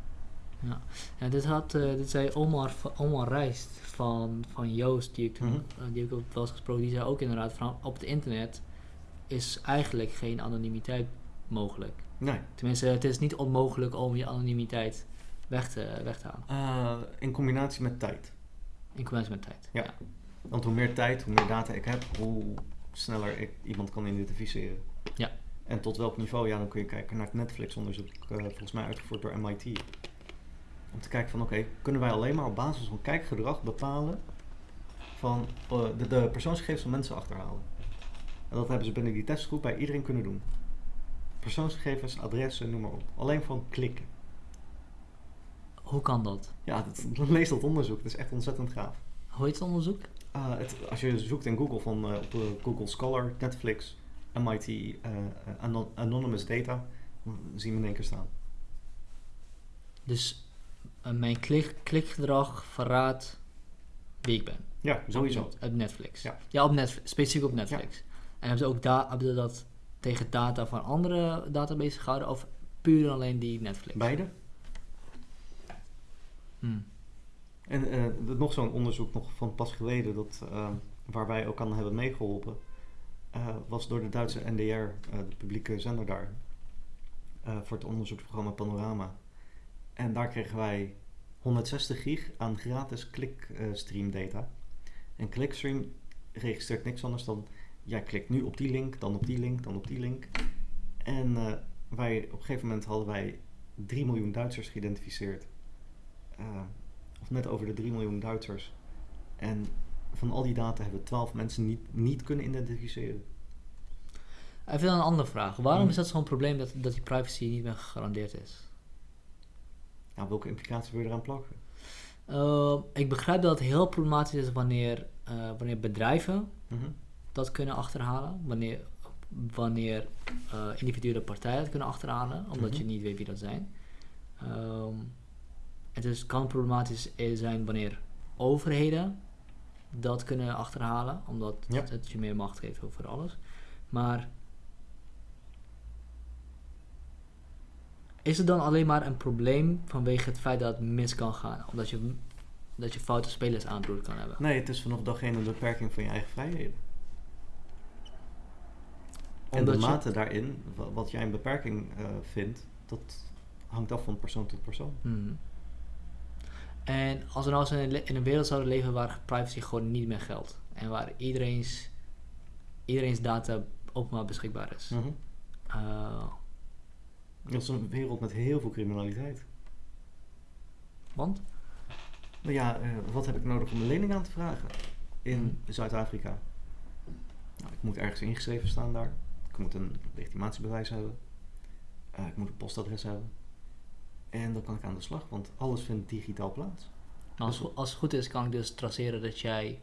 Ja, dit, had, eh, dit zei Omar, Omar Rijst van, van Joost, die ik, eh, die ik ook wel eens gesproken, die zei ook inderdaad van op het internet is eigenlijk geen anonimiteit mogelijk. Nee. Tenminste, het is niet onmogelijk om je anonimiteit weg te, weg te halen. In combinatie met tijd. In combinatie met tijd. Ja. Want hoe meer tijd, hoe meer data ik heb, hoe sneller ik iemand kan identificeren. Ja. En tot welk niveau? Ja, dan kun je kijken naar het Netflix-onderzoek, eh, volgens mij uitgevoerd door MIT. Om te kijken van, oké, kunnen wij alleen maar op basis van kijkgedrag bepalen van eh, de, de persoonsgegevens van mensen achterhalen. En dat hebben ze binnen die testgroep bij iedereen kunnen doen. Persoonsgegevens, adressen, noem maar op. Alleen van klikken. Hoe kan dat? Ja, dat, lees dat onderzoek. Het is echt ontzettend gaaf. Hoe heet het onderzoek? Uh, het, als je zoekt in Google van uh, op uh, Google Scholar, Netflix, MIT, anon Anonymous Data, dan zien we in één keer staan. Dus mijn klik, klikgedrag verraadt wie ik ben. Ja, sowieso. Op, op Netflix. Ja, ja op Netflix, specifiek op Netflix. Ja. En hebben ze ook da hebben ze dat tegen data van andere databases gehouden of puur en alleen die Netflix? Beide. Hmm. En uh, nog zo'n onderzoek nog van pas geleden, dat, uh, waar wij ook aan hebben meegeholpen, uh, was door de Duitse NDR, de publieke zender daar, voor het onderzoeksprogramma Panorama. En daar kregen wij 160 gig aan gratis clickstream data. En clickstream registreert niks anders dan, jij klikt nu op die link, dan op die link, dan op die link. En wij, op een gegeven moment hadden wij 3 miljoen Duitsers geïdentificeerd of net over de 3 miljoen Duitsers. En van al die data hebben 12 mensen niet, niet kunnen identificeren. Even dan een andere vraag. Waarom hmm. is dat zo'n probleem dat, dat die privacy niet meer gegarandeerd is? Nou, welke implicaties wil je eraan plakken? Uh, ik begrijp dat het heel problematisch is wanneer, uh, wanneer bedrijven -hmm. dat kunnen achterhalen. Wanneer, wanneer individuele partijen dat kunnen achterhalen, omdat Mhm. je niet weet wie dat zijn. Um, het is, kan problematisch zijn wanneer overheden dat kunnen achterhalen, omdat ja. het, je meer macht geeft over alles. Maar is het dan alleen maar een probleem vanwege het feit dat het mis kan gaan? Omdat je, dat je foute spelers aanbroed kan hebben? Nee, het is vanaf dag één een beperking van je eigen vrijheden. En Omdat de je- mate daarin, wa- wat jij een beperking eh, vindt, dat hangt af van persoon tot persoon. Mhm. En als we nou eens in in een wereld zouden leven waar privacy gewoon niet meer geldt. En waar iedereen's, iedereen's data openbaar beschikbaar is. Uh, Dat is een wereld met heel veel criminaliteit. want? Nou ja, eh, wat heb ik nodig om een lening aan te vragen in Mhm. Zuid-Afrika? Nou, ik moet ergens ingeschreven staan daar. Ik moet een legitimatiebewijs hebben. Eh, ik moet een postadres hebben. En dan kan ik aan de slag, want alles vindt digitaal plaats. Als, Dus- als het goed is kan ik dus traceren dat jij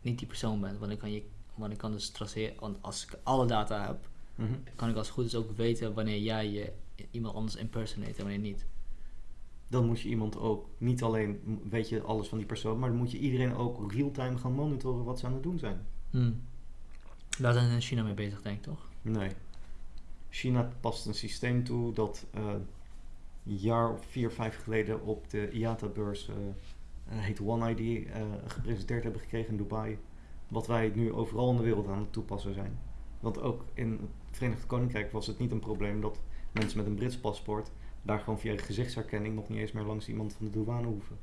niet die persoon bent. Want ik kan, je, want ik kan dus traceren, want als ik alle data heb, Mhm. kan ik als het goed is ook weten wanneer jij je iemand anders impersonate en wanneer niet. Dan moet je iemand ook, niet alleen weet je alles van die persoon, maar dan moet je iedereen ook real-time gaan monitoren wat ze aan het doen zijn. Hmm. Daar zijn ze in China mee bezig, denk ik toch? Nee. China past een systeem toe dat eh, jaar of vier, vijf geleden op de IATA-beurs eh, heet One ID, eh, gepresenteerd hebben gekregen in Dubai. Wat wij nu overal in de wereld aan het toepassen zijn. Want ook in het Verenigd Koninkrijk was het niet een probleem dat mensen met een Brits paspoort daar gewoon via gezichtsherkenning nog niet eens meer langs iemand van de douane hoeven.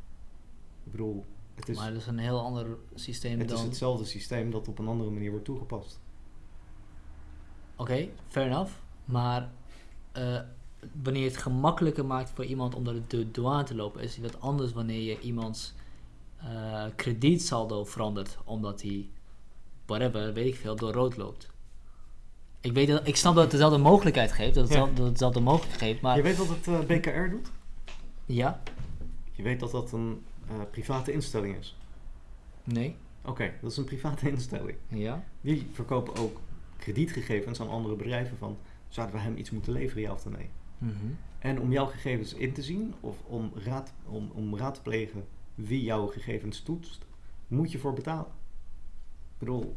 Ik bedoel, het is, maar dat is een heel ander systeem het dan... is hetzelfde systeem dat op een andere manier wordt toegepast. Oké, fair enough. Maar wanneer je het gemakkelijker maakt voor iemand om door de douane te lopen, is het wat anders wanneer je iemands eh, kredietsaldo verandert, omdat hij, whatever, weet ik veel, door rood loopt. Ik, weet dat, ik snap dat het dezelfde mogelijkheid geeft, dat het, Ja. zelf- dat het dezelfde mogelijkheid geeft, maar Je weet wat het eh, BKR doet? ja, Je weet dat dat een eh, private instelling is. nee, Oké, dat is een private instelling. ja, Die verkopen ook kredietgegevens aan andere bedrijven van... zouden we hem iets moeten leveren, ja of nee? Mhm, En om jouw gegevens in te zien of om raad, om, om raad te plegen wie jouw gegevens toetst, moet je voor betalen. Ik bedoel,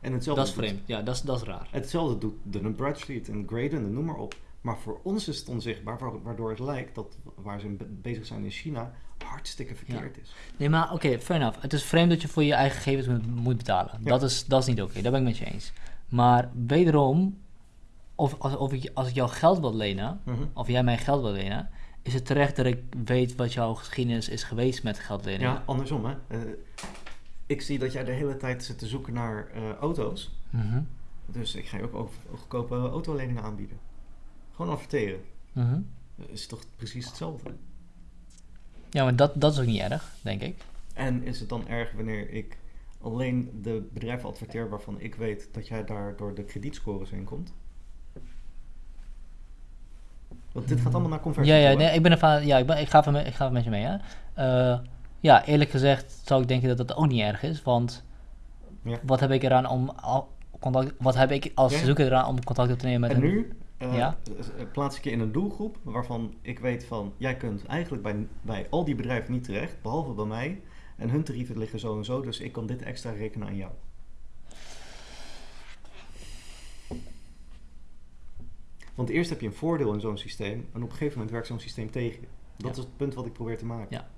en hetzelfde dat is doet- vreemd, ja, dat is, dat is raar. Hetzelfde doet Dun Bradstreet en Graydon en noem maar op. Maar voor ons is het onzichtbaar, wa- waardoor het lijkt dat waar ze be- bezig zijn in China hartstikke verkeerd is. Nee, maar oké, fair enough. Het is vreemd dat je voor je eigen gegevens moet, moet betalen. Ja. Dat, is, dat is niet oké, daar ben ik met je eens. Maar wederom, of, als, of ik, als ik jou geld wil lenen, Mhm. of jij mij geld wil lenen, is het terecht dat ik weet wat jouw geschiedenis is geweest met geld lenen. Ja, andersom hè. Eh, ik zie dat jij de hele tijd zit te zoeken naar eh, auto's. Mhm, Dus ik ga je ook, ook goedkope autoleningen aanbieden. Gewoon adverteren. mhm. Dat is toch precies hetzelfde. Ja, maar dat, dat is ook niet erg, denk ik. En is het dan erg wanneer ik alleen de bedrijven adverteer waarvan ik weet dat jij daar door de kredietscores heen komt? Want dit gaat allemaal naar conversie. Ja, ja, nee, ik ben ervan, ja, ik, ben, ik, ga met, ik ga even met je mee, hè. Eh, ja, eerlijk gezegd zou ik denken dat dat ook niet erg is, want Ja. wat heb ik eraan om al, contact, wat heb ik als Ja. zoeker eraan om contact op te nemen met En een- nu eh, Ja. eh, plaats ik je in een doelgroep waarvan ik weet van... jij kunt eigenlijk bij, bij al die bedrijven niet terecht, behalve bij mij. En hun tarieven liggen zo en zo, dus ik kan dit extra rekenen aan jou. Want eerst heb je een voordeel in zo'n systeem... en op een gegeven moment werkt zo'n systeem tegen je. Dat Ja. is het punt wat ik probeer te maken. Ja.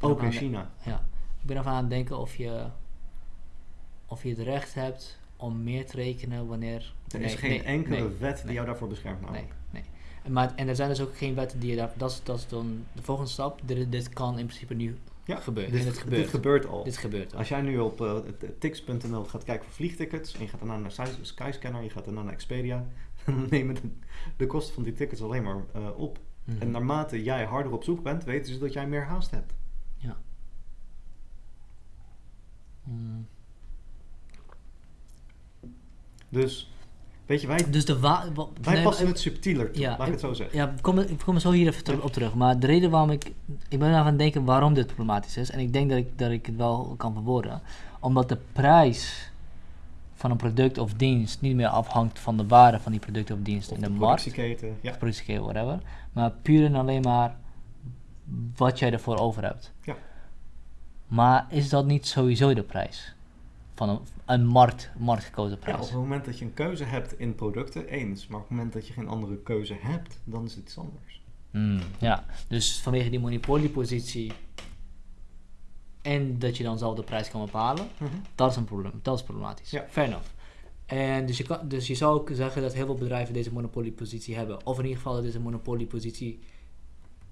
Ook in China. Ja, ik ben ervan aan het denken of je, of je het recht hebt om meer te rekenen wanneer... Er nee, is geen nee, enkele nee, wet die nee. jou daarvoor beschermt. Nee, namelijk. nee. En, maar, en er zijn dus ook geen wetten die je daar... Dat is, dat is dan de volgende stap. Dit, dit kan in principe nu Ja, gebeuren. Dit, gebeurt. dit gebeurt al. Dit gebeurt al. Als jij nu op eh, t- tix.nl gaat kijken voor vliegtickets en je gaat daarna naar Sky- Skyscanner, je gaat daarna naar Expedia, dan nemen de, de kosten van die tickets alleen maar eh, op. Mhm. En naarmate jij harder op zoek bent, weten ze dat jij meer haast hebt. Ja. Mm. Dus, weet je, wij, Dus de wij nee, passen het subtieler toe, ja, laat ik het zo zeggen. Ja, ik kom, ik kom er zo hier even ter- op terug. Maar de reden waarom ik... Ik ben aan het denken waarom dit problematisch is. En ik denk dat ik, dat ik het wel kan verwoorden. Omdat de prijs van een product of dienst niet meer afhangt van de waarde van die product of dienst Of in de, de markt. productieketen, ja. productieketen, whatever. Maar puur en alleen maar wat jij ervoor over hebt. Ja. Maar is dat niet sowieso de prijs? Van een, een markt, marktgekozen Ja, prijs? op het moment dat je een keuze hebt in producten, eens. Maar op het moment dat je geen andere keuze hebt, dan is het iets anders. Hmm, ja, dus vanwege die monopoliepositie en dat je dan zelf de prijs kan bepalen, dat is een probleem. Dat is problematisch. Ja. Fair enough. En dus je, kan, dus je zou ook zeggen dat heel veel bedrijven deze monopoliepositie hebben. Of in ieder geval dat deze monopoliepositie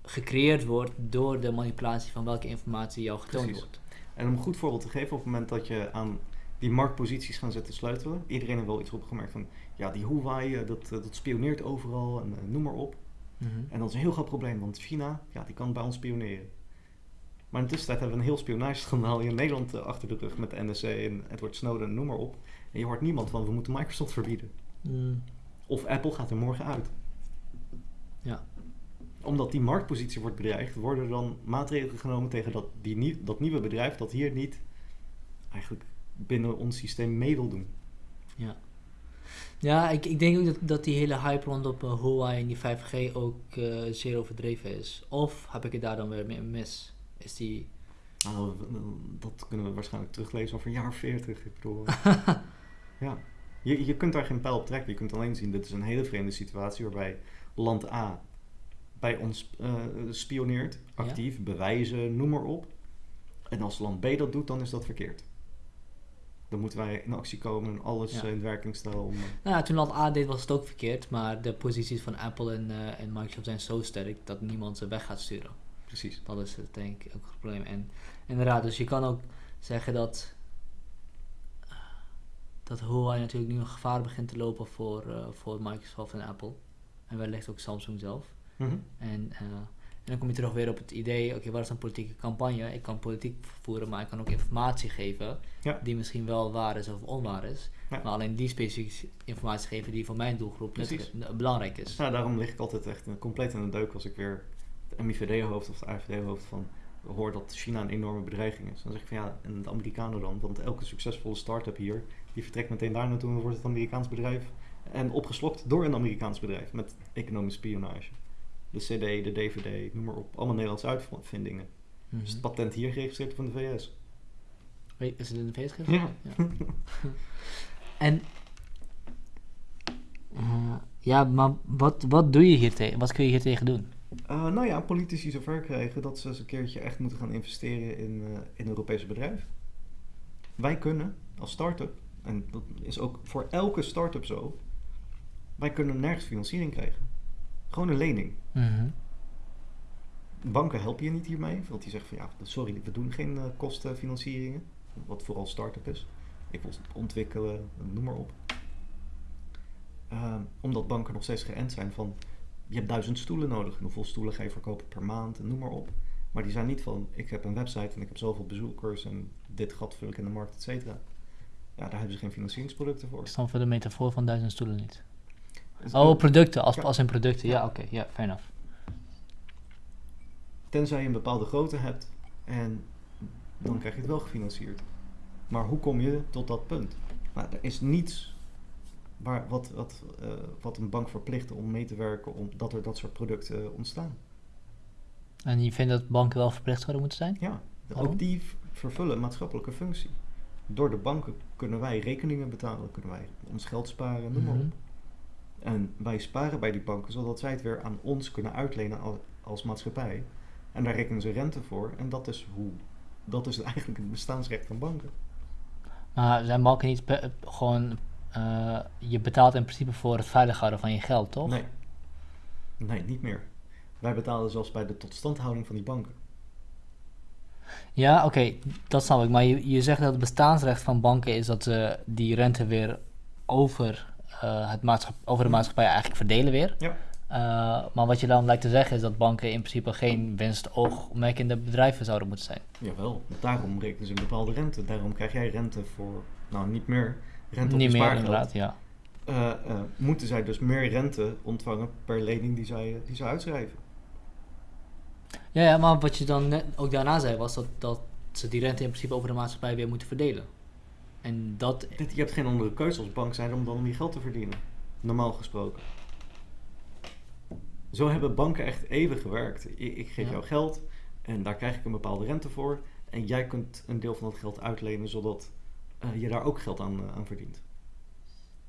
gecreëerd wordt door de manipulatie van welke informatie jou getoond Precies. wordt. En om een goed voorbeeld te geven, op het moment dat je aan die marktposities gaat zitten sleutelen, iedereen heeft wel iets opgemerkt van, ja, die Huawei, eh, dat, eh, dat spioneert overal en eh, noem maar op. En dat is een heel groot probleem, want China, ja, die kan bij ons spioneren. Maar in de tussentijd hebben we een heel spionageschandaal in Nederland eh, achter de rug met de NSC en Edward Snowden, noem maar op. En je hoort niemand van, we moeten Microsoft verbieden. Hmm, Of Apple gaat er morgen uit. Ja. Omdat die marktpositie wordt bedreigd, worden er dan maatregelen genomen tegen dat, die, nie- dat nieuwe bedrijf dat hier niet eigenlijk binnen ons systeem mee wil doen. Ja. Ja, ik, ik denk ook dat, dat die hele hype rondom uh, Huawei en die 5G ook eh, zeer overdreven is. Of heb ik het daar dan weer mee mis? Is die... Nou, dat kunnen we waarschijnlijk teruglezen over een jaar of 40. Ik bedoel, ja. Je, je kunt daar geen pijl op trekken. Je kunt alleen zien, dit is een hele vreemde situatie waarbij land A bij ons eh, spioneert, actief, bewijzen, noem maar op. En als land B dat doet, dan is dat verkeerd. Dan moeten wij in actie komen en alles Ja. eh, in werking stellen om... eh, Nou ja, toen land A deed was het ook verkeerd, maar de posities van Apple en, eh, en Microsoft zijn zo sterk dat niemand ze weg gaat sturen. Precies. Dat is het, denk ik ook het probleem. En inderdaad, dus je kan ook zeggen dat, dat Huawei natuurlijk nu een gevaar begint te lopen voor, eh, voor Microsoft en Apple. En wellicht ook Samsung zelf. Mhm. En, eh, en dan kom je terug weer op het idee, oké, wat is een politieke campagne? Ik kan politiek voeren, maar ik kan ook informatie geven Ja. die misschien wel waar is of onwaar is. Ja. Maar alleen die specifieke informatie geven die voor mijn doelgroep nuttig- belangrijk is. Nou, daarom lig ik altijd echt eh, compleet in de deuk als ik weer het MIVD-hoofd of de AFD-hoofd van hoor dat China een enorme bedreiging is. Dan zeg ik van ja, en de Amerikanen dan? Want elke succesvolle start-up hier, die vertrekt meteen daar naartoe en wordt het Amerikaans bedrijf. En opgeslokt door een Amerikaans bedrijf met economische spionage. De CD, de DVD, noem maar op. Allemaal Nederlandse uitvindingen. Mhm. Dus het patent hier geregistreerd van de VS. Is het in de VS geweest? Ja. En eh, ja, maar wat, wat doe je hier tegen? Wat kun je hier tegen doen? Eh, nou ja, politici zover krijgen dat ze eens een keertje echt moeten gaan investeren in, eh, in Europese bedrijven. Wij kunnen als start-up, en dat is ook voor elke start-up zo, wij kunnen nergens financiering krijgen. Gewoon een lening. Banken helpen je niet hiermee, want die zeggen van ja, sorry, we doen geen eh, kostenfinancieringen, wat vooral start-up is. Ik wil ontwikkelen, noem maar op. Ehm, omdat banken nog steeds geënt zijn van je hebt duizend stoelen nodig. En hoeveel stoelen ga je verkopen per maand en noem maar op. Maar die zijn niet van ik heb een website en ik heb zoveel bezoekers en dit gat vul ik in de markt, et cetera. Ja, daar hebben ze geen financieringsproducten voor. Ik snap voor de metafoor van duizend stoelen niet. Dus, Oh, producten, als, Ja. als in producten. Ja, oké, ja, fair enough. Tenzij je een bepaalde grootte hebt en dan krijg je het wel gefinancierd. Maar hoe kom je tot dat punt? Nou, er is niets waar, wat, wat, eh, wat een bank verplicht om mee te werken omdat er dat soort producten ontstaan. En je vindt dat banken wel verplicht zouden moeten zijn? Ja, Waarom? ook die vervullen een maatschappelijke functie. Door de banken kunnen wij rekeningen betalen, kunnen wij ons geld sparen, noem maar Mhm. op. En wij sparen bij die banken zodat zij het weer aan ons kunnen uitlenen al- als maatschappij. En daar rekenen ze rente voor. En dat is hoe. Dat is eigenlijk het bestaansrecht van banken. Maar zijn banken niet gewoon... eh, je betaalt in principe voor het veilig houden van je geld, toch? Nee. Nee, niet meer. Wij betalen zelfs bij de totstandhouding van die banken. Ja, oké, dat snap ik. Maar je, je zegt dat het bestaansrecht van banken is dat ze die rente weer over, eh, het over de maatschappij eigenlijk verdelen weer. Ja. Eh, maar wat je dan lijkt te zeggen is dat banken in principe geen winstoogmerkende bedrijven zouden moeten zijn. Jawel, daarom rekenen ze een bepaalde rente. Daarom krijg jij rente voor, nou niet meer, rente op Niet je meer spaargeld. inderdaad, ja. Eh, eh, moeten zij dus meer rente ontvangen per lening die zij, die zij uitschrijven. ja. Ja, maar wat je dan net ook daarna zei was dat, dat ze die rente in principe over de maatschappij weer moeten verdelen. En dat, Dit, je hebt geen andere keuze als bank zijn om dan om je geld te verdienen. Normaal gesproken. Zo hebben banken echt even gewerkt. Ik, ik geef Ja. jou geld en daar krijg ik een bepaalde rente voor. En jij kunt een deel van dat geld uitlenen zodat je daar ook geld aan, eh, aan verdient.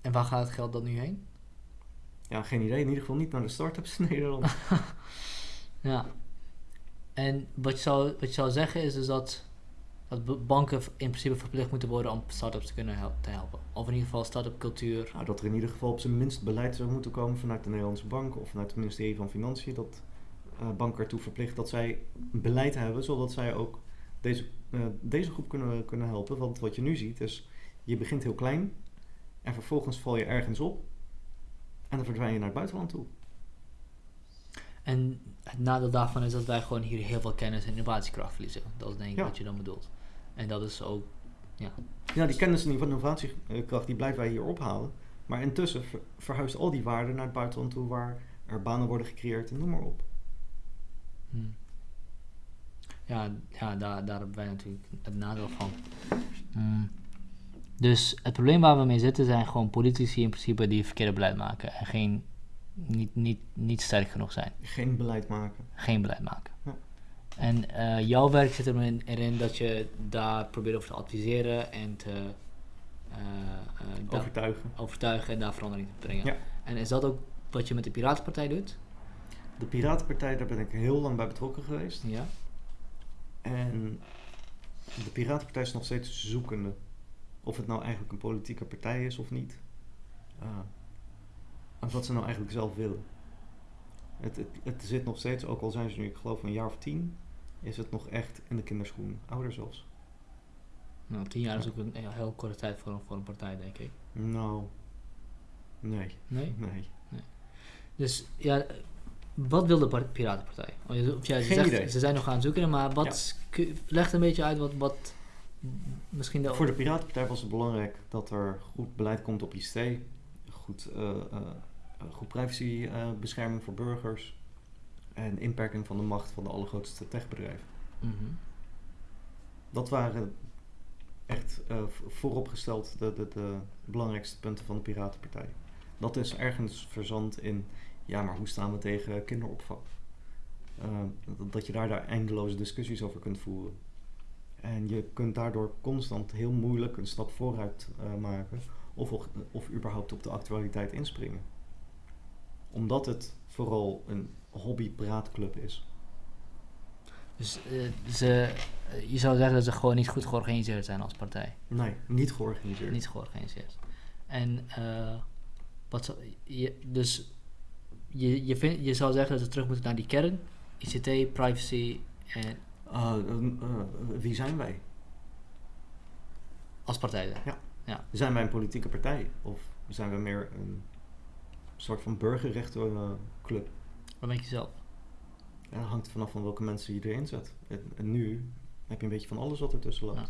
en waar gaat het geld dan nu heen? Ja, geen idee. In ieder geval niet naar de start-ups in Nederland. Ja. En wat je zou, wat je zou zeggen is dus dat, dat banken in principe verplicht moeten worden om start-ups te kunnen hel- te helpen. Of in ieder geval start-up cultuur. Nou, dat er in ieder geval op zijn minst beleid zou moeten komen vanuit de Nederlandse bank of vanuit het ministerie van Financiën. Dat eh, banken ertoe verplicht dat zij beleid hebben, zodat zij ook deze, eh, deze groep kunnen, kunnen helpen. Want wat je nu ziet is, je begint heel klein en vervolgens val je ergens op en dan verdwijn je naar het buitenland toe. En het nadeel daarvan is dat wij gewoon hier heel veel kennis en innovatiekracht verliezen. Dat is denk ik Ja. wat je dan bedoelt. En dat is ook, Ja, die kennis en die innovatiekracht die blijven wij hier ophalen. Maar intussen ver- verhuist al die waarde naar het buitenland toe waar er banen worden gecreëerd en noem maar op. hm. Ja, ja daar, daar hebben wij natuurlijk het nadeel van. Hm. Dus het probleem waar we mee zitten zijn gewoon politici in principe die verkeerde beleid maken. En geen, niet, niet, niet sterk genoeg zijn. Geen beleid maken. geen beleid maken. Ja. En eh, jouw werk zit erin, erin dat je daar probeert over te adviseren en te eh, eh, Overtuigen. overtuigen en daar verandering te brengen. Ja. En is dat ook wat je met de Piratenpartij doet? De Piratenpartij, daar ben ik heel lang bij betrokken geweest. Ja. En de Piratenpartij is nog steeds zoekende. Of het nou eigenlijk een politieke partij is of niet. Uh, en wat ze nou eigenlijk zelf willen. Het, het, het zit nog steeds, ook al zijn ze nu, ik geloof, een jaar of tien, is het nog echt in de kinderschoen. Ouder zelfs. Nou, tien jaar is ook een heel korte tijd voor een, voor een partij, denk ik. Nou, nee. Nee? Nee. Dus ja, wat wil de Piratenpartij? Of jij Geen zegt. Ze zijn nog aan het zoeken, maar wat, kun- leg een beetje uit wat, wat misschien de... Voor de Piratenpartij was het belangrijk dat er goed beleid komt op ICT. Goed, eh, eh, goed privacybescherming voor burgers. En inperking van de macht van de allergrootste techbedrijven. Mhm. Dat waren echt eh, vooropgesteld de, de, de belangrijkste punten van de Piratenpartij. Dat is ergens verzand in, ja, maar hoe staan we tegen kinderopvang? Eh, dat- dat je daar, daar eindeloze discussies over kunt voeren. En je kunt daardoor constant heel moeilijk een stap vooruit eh, maken of, of, überhaupt op de actualiteit inspringen. Omdat het vooral een hobby-praatclub is. Dus eh, ze, eh, je zou zeggen dat ze gewoon niet goed georganiseerd zijn als partij. Nee, niet georganiseerd. Niet georganiseerd. En wat zou, je, dus je, je, vind, je zou zeggen dat ze terug moeten naar die kern, ICT, privacy en Eh, eh, eh, wie zijn wij? als partij. dan. Zijn wij een politieke partij? Of zijn we meer een soort van burgerrechtenclub? Wat denk je zelf? En dat hangt vanaf van welke mensen je erin zet. En, en nu heb je een beetje van alles wat ertussen loopt. Ja.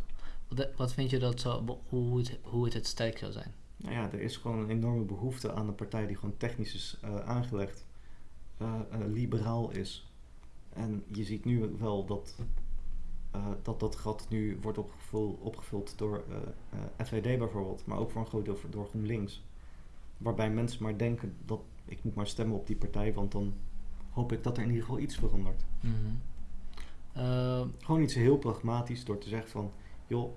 Wat, wat vind je dat zo, hoe, het, hoe het het sterk zou zijn? Nou ja, er is gewoon een enorme behoefte aan een partij die gewoon technisch is eh, aangelegd, eh, eh, liberaal is. En je ziet nu wel dat dat, dat gat nu wordt opgevuld, opgevuld door FVD bijvoorbeeld, maar ook voor een groot deel door GroenLinks. Waarbij mensen maar denken dat ik moet maar stemmen op die partij, want dan hoop ik dat er in ieder geval iets verandert. Mhm. Gewoon iets heel pragmatisch door te zeggen van, joh,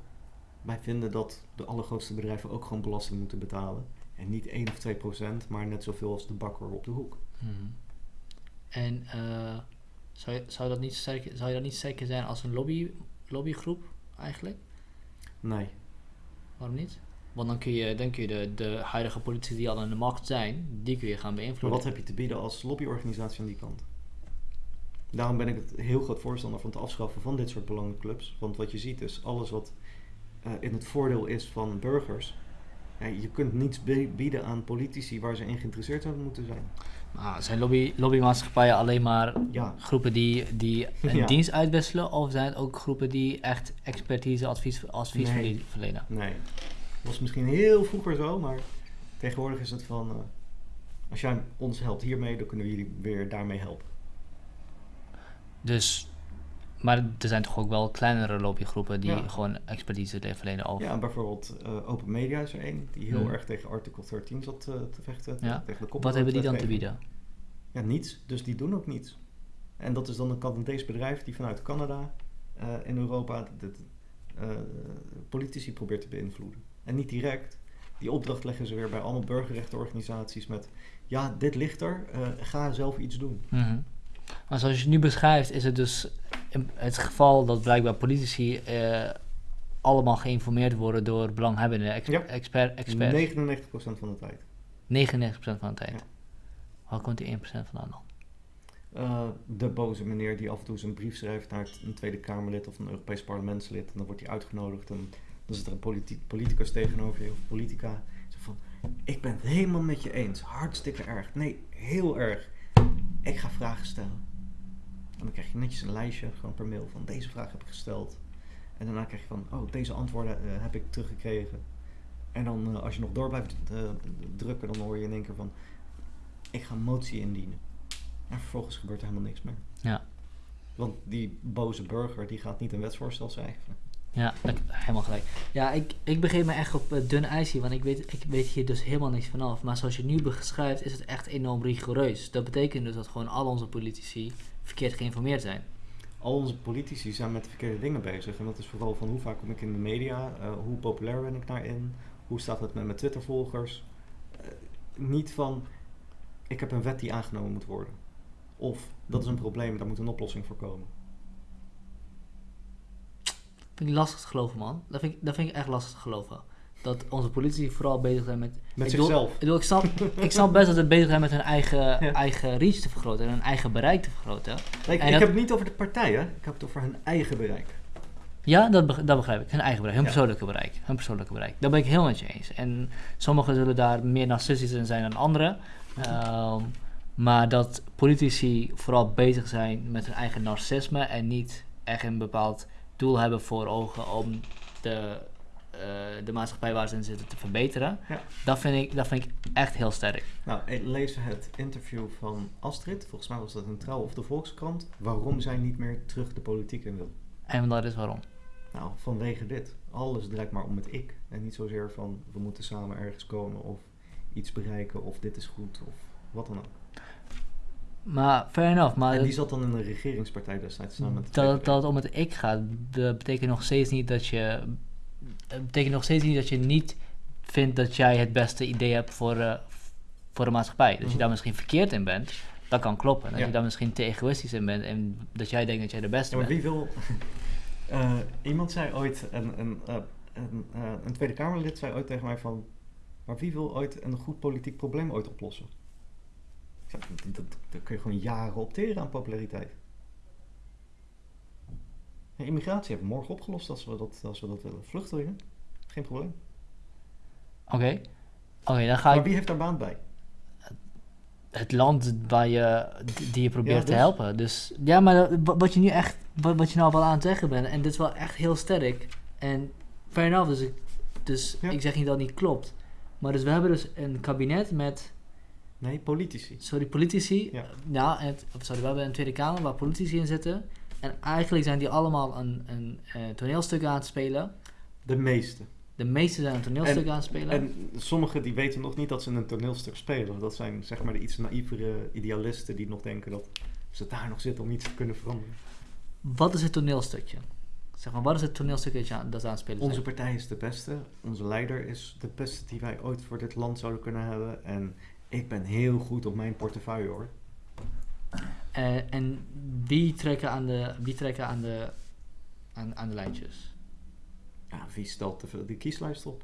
wij vinden dat de allergrootste bedrijven ook gewoon belasting moeten betalen. En niet 1 of 2 procent, maar net zoveel als de bakker op de hoek. mhm. En eh, zou, je, zou, dat niet sterk, zou je dat niet sterker zijn als een lobby, lobbygroep eigenlijk? Nee, Waarom niet? Want dan kun je, dan kun je de, de huidige politici die al aan de macht zijn, die kun je gaan maar beïnvloeden. wat heb je te bieden als lobbyorganisatie aan die kant? Daarom ben ik het heel groot voorstander van het afschaffen van dit soort belangenclubs. Want wat je ziet is, alles wat eh, in het voordeel is van burgers... Ja, je kunt niets bieden aan politici waar ze in geïnteresseerd zouden moeten zijn. Maar zijn lobby, lobbymaatschappijen alleen maar Ja, groepen die, die een Ja. dienst uitwisselen? Of zijn het ook groepen die echt expertise, advies, advies Nee. verle- verlenen? nee. Dat was misschien heel vroeger zo, maar tegenwoordig is het van... eh, als jij ons helpt hiermee, dan kunnen we jullie weer daarmee helpen. Dus, maar er zijn toch ook wel kleinere lobbygroepen die Ja. gewoon expertise le- verlenen over. Ja, bijvoorbeeld eh, Open Media is er één die heel Hmm. erg tegen artikel 13 zat eh, te vechten. Ja. Tegen de Wat hebben die dan te bieden? Ja, niets. Dus die doen ook niets. En dat is dan een Canadees bedrijf die vanuit Canada eh, in Europa de, politici probeert te beïnvloeden. En niet direct. Die opdracht leggen ze weer bij allemaal burgerrechtenorganisaties met... Ja, dit ligt er. ga zelf iets doen. Mhm. Maar zoals je het nu beschrijft, is het dus het geval dat blijkbaar politici eh, allemaal geïnformeerd worden door belanghebbenden, ex Ja. expert, expert. 99% van de tijd. 99% van de tijd. Ja. Waar komt die 1% vandaan dan? Eh, de boze meneer die af en toe een brief schrijft naar een Tweede Kamerlid of een Europees parlementslid. En dan wordt hij uitgenodigd en dan zit er een politi- politicus tegenover je of politica. Zo van, ik ben het helemaal met je eens. Hartstikke erg. Nee, heel erg. Ik ga vragen stellen. En dan krijg je netjes een lijstje, gewoon per mail, van deze vraag heb ik gesteld. En daarna krijg je van, oh, deze antwoorden eh, heb ik teruggekregen. En dan, eh, als je nog door blijft eh, drukken, dan hoor je in één keer van, ik ga een motie indienen. En vervolgens gebeurt er helemaal niks meer. Ja. Want die boze burger, die gaat niet een wetsvoorstel schrijven. Ja, dat- helemaal gelijk. Ja, ik, ik begin me echt op uh, dun ijs hier, want ik weet, ik weet hier dus helemaal niks vanaf. Maar zoals je nu beschrijft, is het echt enorm rigoureus. Dat betekent dus dat gewoon al onze politici verkeerd geïnformeerd zijn. Al onze politici zijn met de verkeerde dingen bezig. En dat is vooral van hoe vaak kom ik in de media, eh, hoe populair ben ik daarin, hoe staat het met mijn Twitter-volgers. Eh, niet van, ik heb een wet die aangenomen moet worden. Of dat is een probleem, daar moet een oplossing voor komen. Vind ik lastig te geloven, man. Dat vind ik, dat vind ik echt lastig te geloven. Dat onze politici vooral bezig zijn met... Met ik zichzelf. Ik, ik, snap, ik snap best dat ze bezig zijn met hun eigen, Ja. eigen reach te vergroten en hun eigen bereik te vergroten. Nee, ik, En ik dat- heb het niet over de partij, hè. Ik heb het over hun eigen bereik. Ja, dat, beg- dat begrijp ik. Hun eigen bereik, hun Ja. persoonlijke bereik. Hun persoonlijke bereik. Daar ben ik heel met je eens. En sommigen zullen daar meer narcistisch in zijn dan anderen. Ehm, maar dat politici vooral bezig zijn met hun eigen narcisme en niet echt een bepaald doel hebben voor ogen om de, eh, de maatschappij waar ze in zitten te verbeteren. Ja. Dat, vind ik, dat vind ik echt heel sterk. Nou, ik lees het interview van Astrid. Volgens mij was dat een trouw of de Volkskrant. Waarom zij niet meer terug de politiek in wil. En dat is waarom. Nou, vanwege dit. Alles draait maar om het ik. En niet zozeer van we moeten samen ergens komen of iets bereiken of dit is goed of wat dan ook. Maar fair enough. Maar en die zat dan in een regeringspartij destijds samen met de dat, dat het om het ik gaat, dat betekent nog steeds niet dat je. Betekent nog steeds niet dat je niet vindt dat jij het beste idee hebt voor, eh, voor de maatschappij. Dat je Mhm. daar misschien verkeerd in bent, dat kan kloppen. Dat Ja. je daar misschien te egoïstisch in bent en dat jij denkt dat jij de beste Ja, maar bent. wie wil... Eh, iemand zei ooit, een, een, eh, een, een Tweede Kamerlid zei ooit tegen mij van... Maar wie wil ooit een goed politiek probleem ooit oplossen? Dat, kun je gewoon jaren opteren aan populariteit. Ja, immigratie hebben we morgen opgelost als we dat, als we dat willen. Vluchtelingen, geen probleem. Oké, oké, dan ga Maar ik wie heeft daar baan bij? het land waar je, die je probeert Ja, te dus? helpen. Dus ja, maar wat je nu echt, wat, wat je nou wel aan het zeggen bent, en dit is wel echt heel sterk. En fair enough, dus, ik, dus Ja. ik zeg niet dat het niet klopt. Maar dus we hebben dus een kabinet met, Nee, politici. sorry, politici. Ja. Ja, en het, of sorry, we hebben een Tweede Kamer waar politici in zitten. En eigenlijk zijn die allemaal een, een, eh, toneelstuk aan het spelen. De meeste. De meeste zijn een toneelstuk En- aan het spelen. En sommigen die weten nog niet dat ze een toneelstuk spelen. Dat zijn zeg maar de iets naïvere idealisten die nog denken dat ze daar nog zitten om iets te kunnen veranderen. wat is het toneelstukje? Zeg maar, wat is het toneelstukje dat, je aan, dat ze aan het spelen zijn? Onze partij is de beste. Onze leider is de beste die wij ooit voor dit land zouden kunnen hebben. En ik ben heel goed op mijn portefeuille hoor. Eh, en wie trekken aan de, wie trekken aan de, aan, aan de lijntjes? Ja, wie stelt de, de kieslijst op?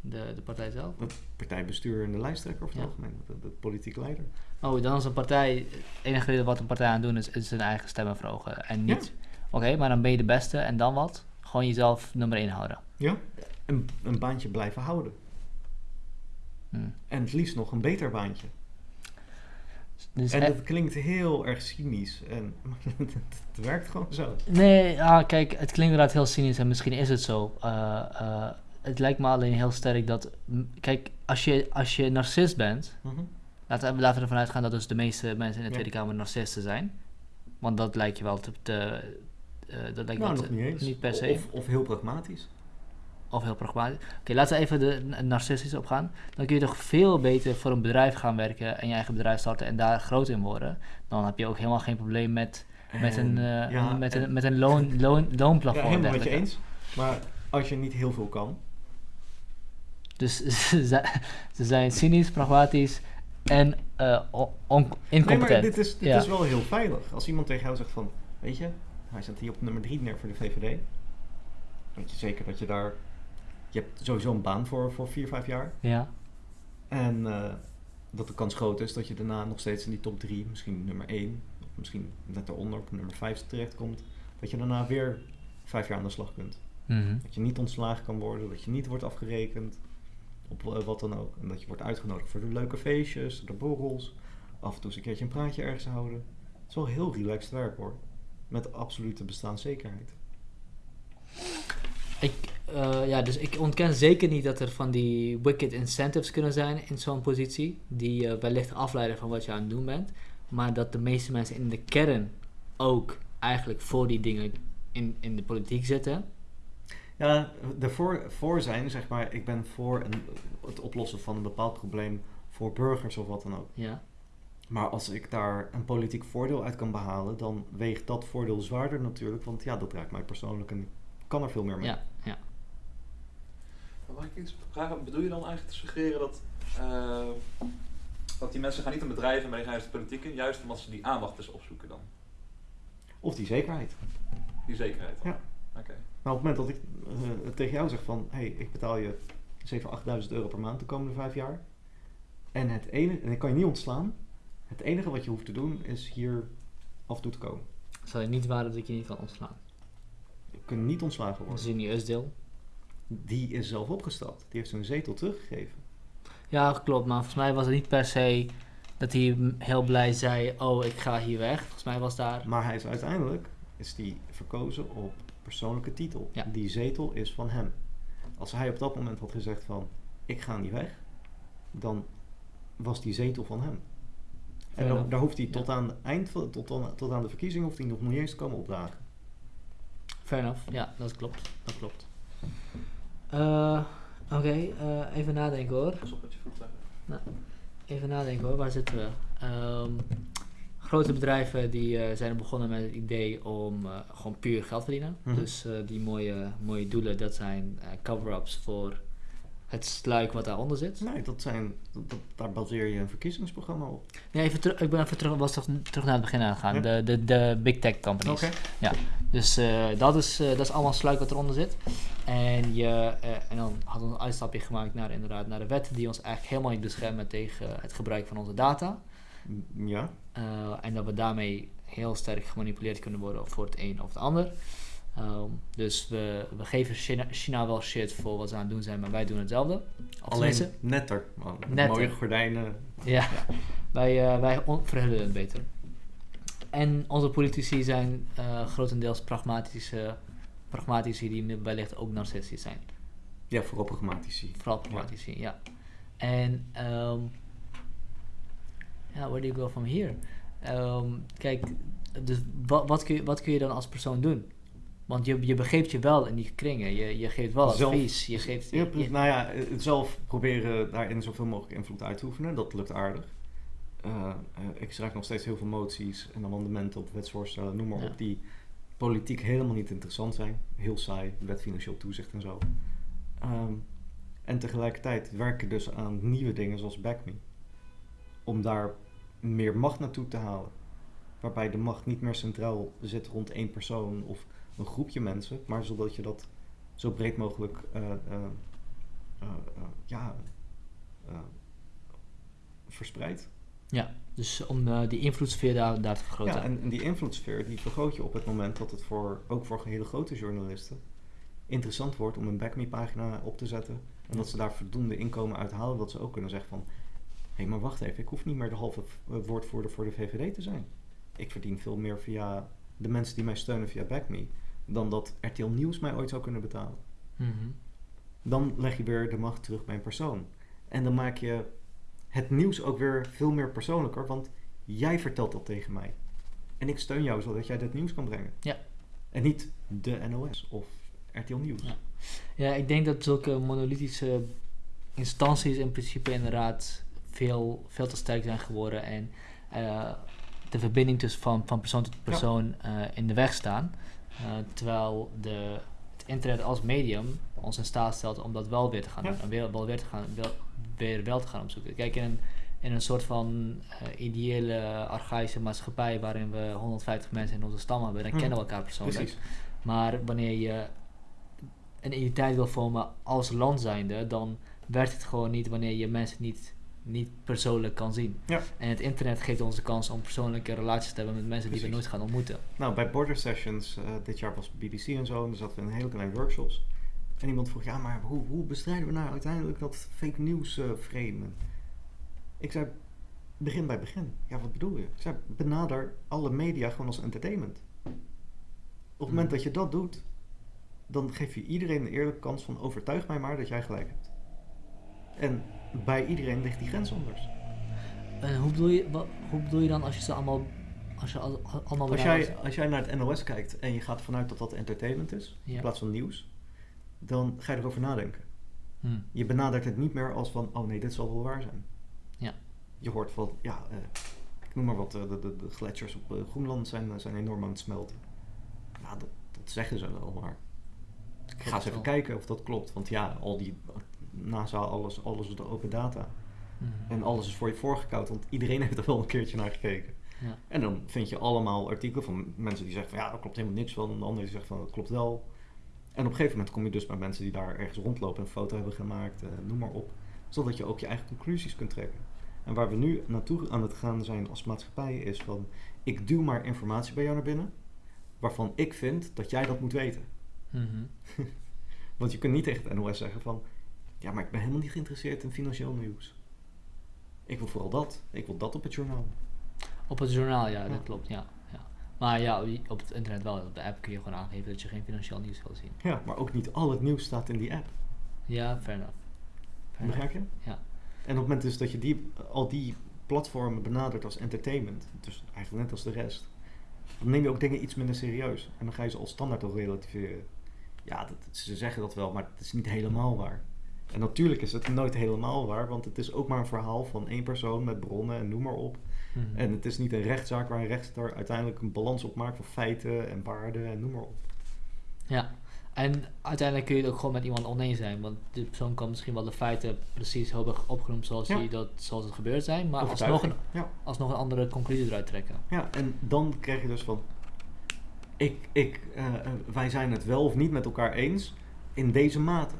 De, de partij zelf? Het partijbestuur en de lijsttrekker of het Ja. algemeen. De, de politieke leider. Oh, dan is een partij, het enige reden wat een partij aan doen is, is zijn eigen stemmen verhogen. En niet, oké, maar dan ben je de beste en dan wat? Gewoon jezelf nummer 1 houden. Ja. Een, een baantje blijven houden. En het liefst nog een beter baantje. Dus En eh, dat klinkt heel erg cynisch. En het werkt gewoon zo. nee, ah, kijk, het klinkt inderdaad heel cynisch en misschien is het zo. Eh, eh, het lijkt me alleen heel sterk dat, kijk, als je, als je narcist bent, Mhm. Laten we, laten we ervan uitgaan dat dus de meeste mensen in de Ja. Tweede Kamer narcisten zijn. Want dat lijkt je wel te... te eh, dat lijkt Nou, te- niet eens. Niet per se. Of, of heel pragmatisch. Of heel pragmatisch. Oké, laten we even de narcistisch opgaan. Dan kun je toch veel beter voor een bedrijf gaan werken en je eigen bedrijf starten en daar groot in worden. Dan heb je ook helemaal geen probleem met, met, een, En- eh, ja, met, en- een, met een loon, loon, Ja, loonplafond. en helemaal met je eens. Maar als je niet heel veel kan. Dus ze zijn, ze zijn cynisch, pragmatisch en Nee, incompetent. maar dit, is, dit Ja. is wel heel veilig. Als iemand tegen jou zegt van, weet je, hij zet hier op nummer 3 neer voor de VVD. Weet je zeker dat je daar, je hebt sowieso een baan voor, voor 4, 5 jaar. Ja, En eh, dat de kans groot is dat je daarna nog steeds in die top 3, misschien nummer 1, of misschien net daaronder op nummer 5 terechtkomt. Dat je daarna weer 5 jaar aan de slag kunt. mhm. Dat je niet ontslagen kan worden, dat je niet wordt afgerekend, op eh, wat dan ook. En dat je wordt uitgenodigd voor de leuke feestjes, de borrels, af en toe eens een keertje een praatje ergens houden. Het is wel heel relaxed werk hoor, met absolute bestaanszekerheid. Ik, eh, ja, dus ik ontken zeker niet dat er van die wicked incentives kunnen zijn in zo'n positie, die wellicht afleiden van wat je aan het doen bent, maar dat de meeste mensen in de kern ook eigenlijk voor die dingen in, in de politiek zitten. Ja, ervoor voor zijn, zeg maar, ik ben voor een, het oplossen van een bepaald probleem voor burgers of wat dan ook. Ja, Maar als ik daar een politiek voordeel uit kan behalen, dan weegt dat voordeel zwaarder natuurlijk, want ja, dat raakt mij persoonlijk en kan er veel meer mee. ja, ja. Maar Mag ik iets vragen? Bedoel je dan eigenlijk te suggereren dat, eh, Dat die mensen gaan niet in bedrijven, maar die gaan juist de politiek in, juist omdat ze die aandacht dus opzoeken dan. Of die zekerheid. Die zekerheid. dan. Ja. Oké. Maar op het moment dat ik eh, tegen jou zeg van... hé, hey, ik betaal je 7.000, 8.000 euro per maand de komende vijf jaar. En, het enige, en ik kan je niet ontslaan. Het enige wat je hoeft te doen is hier af en toe te komen. Zal je niet waar dat ik je niet kan ontslaan? Niet ontslagen worden. is in die is zelf opgestapt. Die heeft zijn zetel teruggegeven. Ja, klopt. Maar volgens mij was het niet per se dat hij heel blij zei: Oh, ik ga hier weg. Volgens mij was daar. Maar hij is uiteindelijk is die verkozen op persoonlijke titel. Ja. Die zetel is van hem. Als hij op dat moment had gezegd van ik ga niet weg, dan was die zetel van hem. En dan, daar hoeft hij Ja. tot aan, het eind tot, aan, tot aan de verkiezing hoeft hij nog niet eens te komen opdagen. Fair enough. Ja, dat klopt. Dat klopt. Eh, Oké, eh, even nadenken hoor. Pas op met je voeten. Even nadenken hoor, waar zitten we? Ehm, grote bedrijven die eh, zijn begonnen met het idee om eh, gewoon puur geld te verdienen. Mhm. Dus eh, die mooie, mooie doelen, dat zijn eh, cover-ups voor het sluik wat daaronder zit. Nee, dat zijn, dat, daar baseer je een verkiezingsprogramma op. Nee, even terug, ik ben even terug, was toch, terug naar het begin aangegaan. Ja. De, de, de big tech companies. Dus eh, dat, is, eh, dat is allemaal sluik wat eronder zit. En, je, eh, en dan hadden we een uitstapje gemaakt naar, inderdaad, naar de wet die ons eigenlijk helemaal niet beschermen tegen het gebruik van onze data. Ja, en dat we daarmee heel sterk gemanipuleerd kunnen worden voor het een of het ander. Ehm, dus we, we geven China, China wel shit voor wat ze aan het doen zijn, maar wij doen hetzelfde. Alleen netter. man. Netter. Mooie gordijnen. Ja, wij, eh, wij verhullen het beter. En onze politici zijn eh, grotendeels pragmatische, pragmatici die wellicht ook narcistisch zijn. Ja, vooral pragmatici. Vooral pragmatici, ja. En, ehm ja, where do you go from here? Ehm, kijk, dus wat, wat, kun je, wat kun je dan als persoon doen? Want je, je begeeft je wel in die kringen. Je, je geeft wel Zelf- advies. Je geeft, je- nou ja, zelf proberen daarin zoveel mogelijk invloed uit te oefenen. Dat lukt aardig. Eh, ik schrijf nog steeds heel veel moties en amendementen op wetsvoorstellen, noem maar Ja. op, die politiek helemaal niet interessant zijn. Heel saai, wet financieel toezicht en zo. Ehm, en tegelijkertijd werken dus aan nieuwe dingen zoals BackMe. Om daar meer macht naartoe te halen. Waarbij de macht niet meer centraal zit rond één persoon of een groepje mensen, maar zodat je dat zo breed mogelijk eh, eh, eh, ja, verspreidt. dus om die invloedssfeer daar, daar te vergroten. Ja, en, en die invloedssfeer die vergroot je op het moment dat het voor, ook voor hele grote journalisten interessant wordt om een backme pagina op te zetten. En dat ze daar voldoende inkomen uit halen, dat ze ook kunnen zeggen van... Hé, maar wacht even, ik hoef niet meer de halve woordvoerder voor de VVD te zijn. Ik verdien veel meer via de mensen die mij steunen via backme... dan dat RTL Nieuws mij ooit zou kunnen betalen. Mhm. dan leg je weer de macht terug bij een persoon. En dan maak je het nieuws ook weer veel meer persoonlijker, want jij vertelt dat tegen mij. En ik steun jou zodat jij dit nieuws kan brengen. Ja. En niet de NOS of RTL Nieuws. Ja. Ja, ik denk dat zulke monolithische instanties in principe inderdaad veel, veel te sterk zijn geworden en eh, de verbinding tussen van, van persoon tot persoon eh, in de weg staan. Eh, terwijl de, het internet als medium ons in staat stelt om dat wel weer te gaan Ja. doen. En weer, wel weer, te gaan, wel, weer wel te gaan opzoeken. Kijk, in een, in een soort van eh, ideële, archaïsche maatschappij waarin we 150 mensen in onze stam hebben, dan Mhm. kennen we elkaar persoonlijk. Precies. Maar wanneer je een identiteit wil vormen als land zijnde, dan werkt het gewoon niet wanneer je mensen niet, niet persoonlijk kan zien. Ja. En het internet geeft ons de kans om persoonlijke relaties te hebben met mensen die we nooit gaan ontmoeten. Nou, bij Border Sessions, eh, dit jaar was BBC en zo, en daar zaten we in een hele kleine workshops. En iemand vroeg, ja, maar hoe, hoe bestrijden we nou uiteindelijk dat fake news eh framen? Ik zei, begin bij begin. Ja, wat bedoel je? Ik zei, benader alle media gewoon als entertainment. Op het moment Mhm. dat je dat doet, dan geef je iedereen een eerlijke kans van overtuig mij maar dat jij gelijk hebt. En bij iedereen ligt die grens anders. En hoe bedoel je, wat, hoe bedoel je dan als je ze allemaal, als je al, allemaal Als jij, als jij naar het NOS kijkt en je gaat vanuit dat dat entertainment is, Ja. in plaats van nieuws, dan ga je erover nadenken. Hm. Je benadert het niet meer als van, oh nee, dit zal wel waar zijn. Ja. Je hoort van, ja, eh, ik noem maar wat, eh, de, de, de gletsjers op eh, Groenland zijn, zijn enorm aan het smelten. Nou, dat, dat zeggen ze wel, maar ik ga eens even wel. kijken of dat klopt. Want ja, al die NASA, alles, alles is de open data. Mhm. En alles is voor je voorgekoud, want iedereen heeft er wel een keertje naar gekeken. Ja. En dan vind je allemaal artikelen van mensen die zeggen van ja, daar klopt helemaal niks van. En de andere die zegt van dat klopt wel. En op een gegeven moment kom je dus bij mensen die daar ergens rondlopen en een foto hebben gemaakt, eh, noem maar op. Zodat je ook je eigen conclusies kunt trekken. En waar we nu naartoe aan het gaan zijn als maatschappij is van ik duw maar informatie bij jou naar binnen. Waarvan ik vind dat jij dat moet weten. Mhm. Want je kunt niet tegen het NOS zeggen van ja, maar ik ben helemaal niet geïnteresseerd in financieel nieuws. Ik wil vooral dat. Ik wil dat op het journaal. Op het journaal, ja, Ja. dat klopt, ja. ja. Maar ja, op het internet wel. Op de app kun je gewoon aangeven dat je geen financieel nieuws wil zien. Ja, maar ook niet al het nieuws staat in die app. Ja, fair enough. Fair. Begrijp je? Ja. En op het moment dus dat je die, al die platformen benadert als entertainment, dus eigenlijk net als de rest, dan neem je ook dingen iets minder serieus. En dan ga je ze als standaard ook relativeren. Ja, dat, ze zeggen dat wel, maar het is niet helemaal waar. En natuurlijk is het nooit helemaal waar, want het is ook maar een verhaal van één persoon met bronnen en noem maar op. Mhm. En het is niet een rechtszaak waar een rechter uiteindelijk een balans op maakt van feiten en waarden en noem maar op. Ja, en uiteindelijk kun je het ook gewoon met iemand oneens zijn. Want die persoon kan misschien wel de feiten precies hebben opgenoemd zoals, Ja. die dat, zoals het gebeurd zijn. Maar alsnog een, Ja. alsnog een andere conclusie eruit trekken. Ja, en dan krijg je dus van, ik, ik, eh, eh, wij zijn het wel of niet met elkaar eens in deze mate.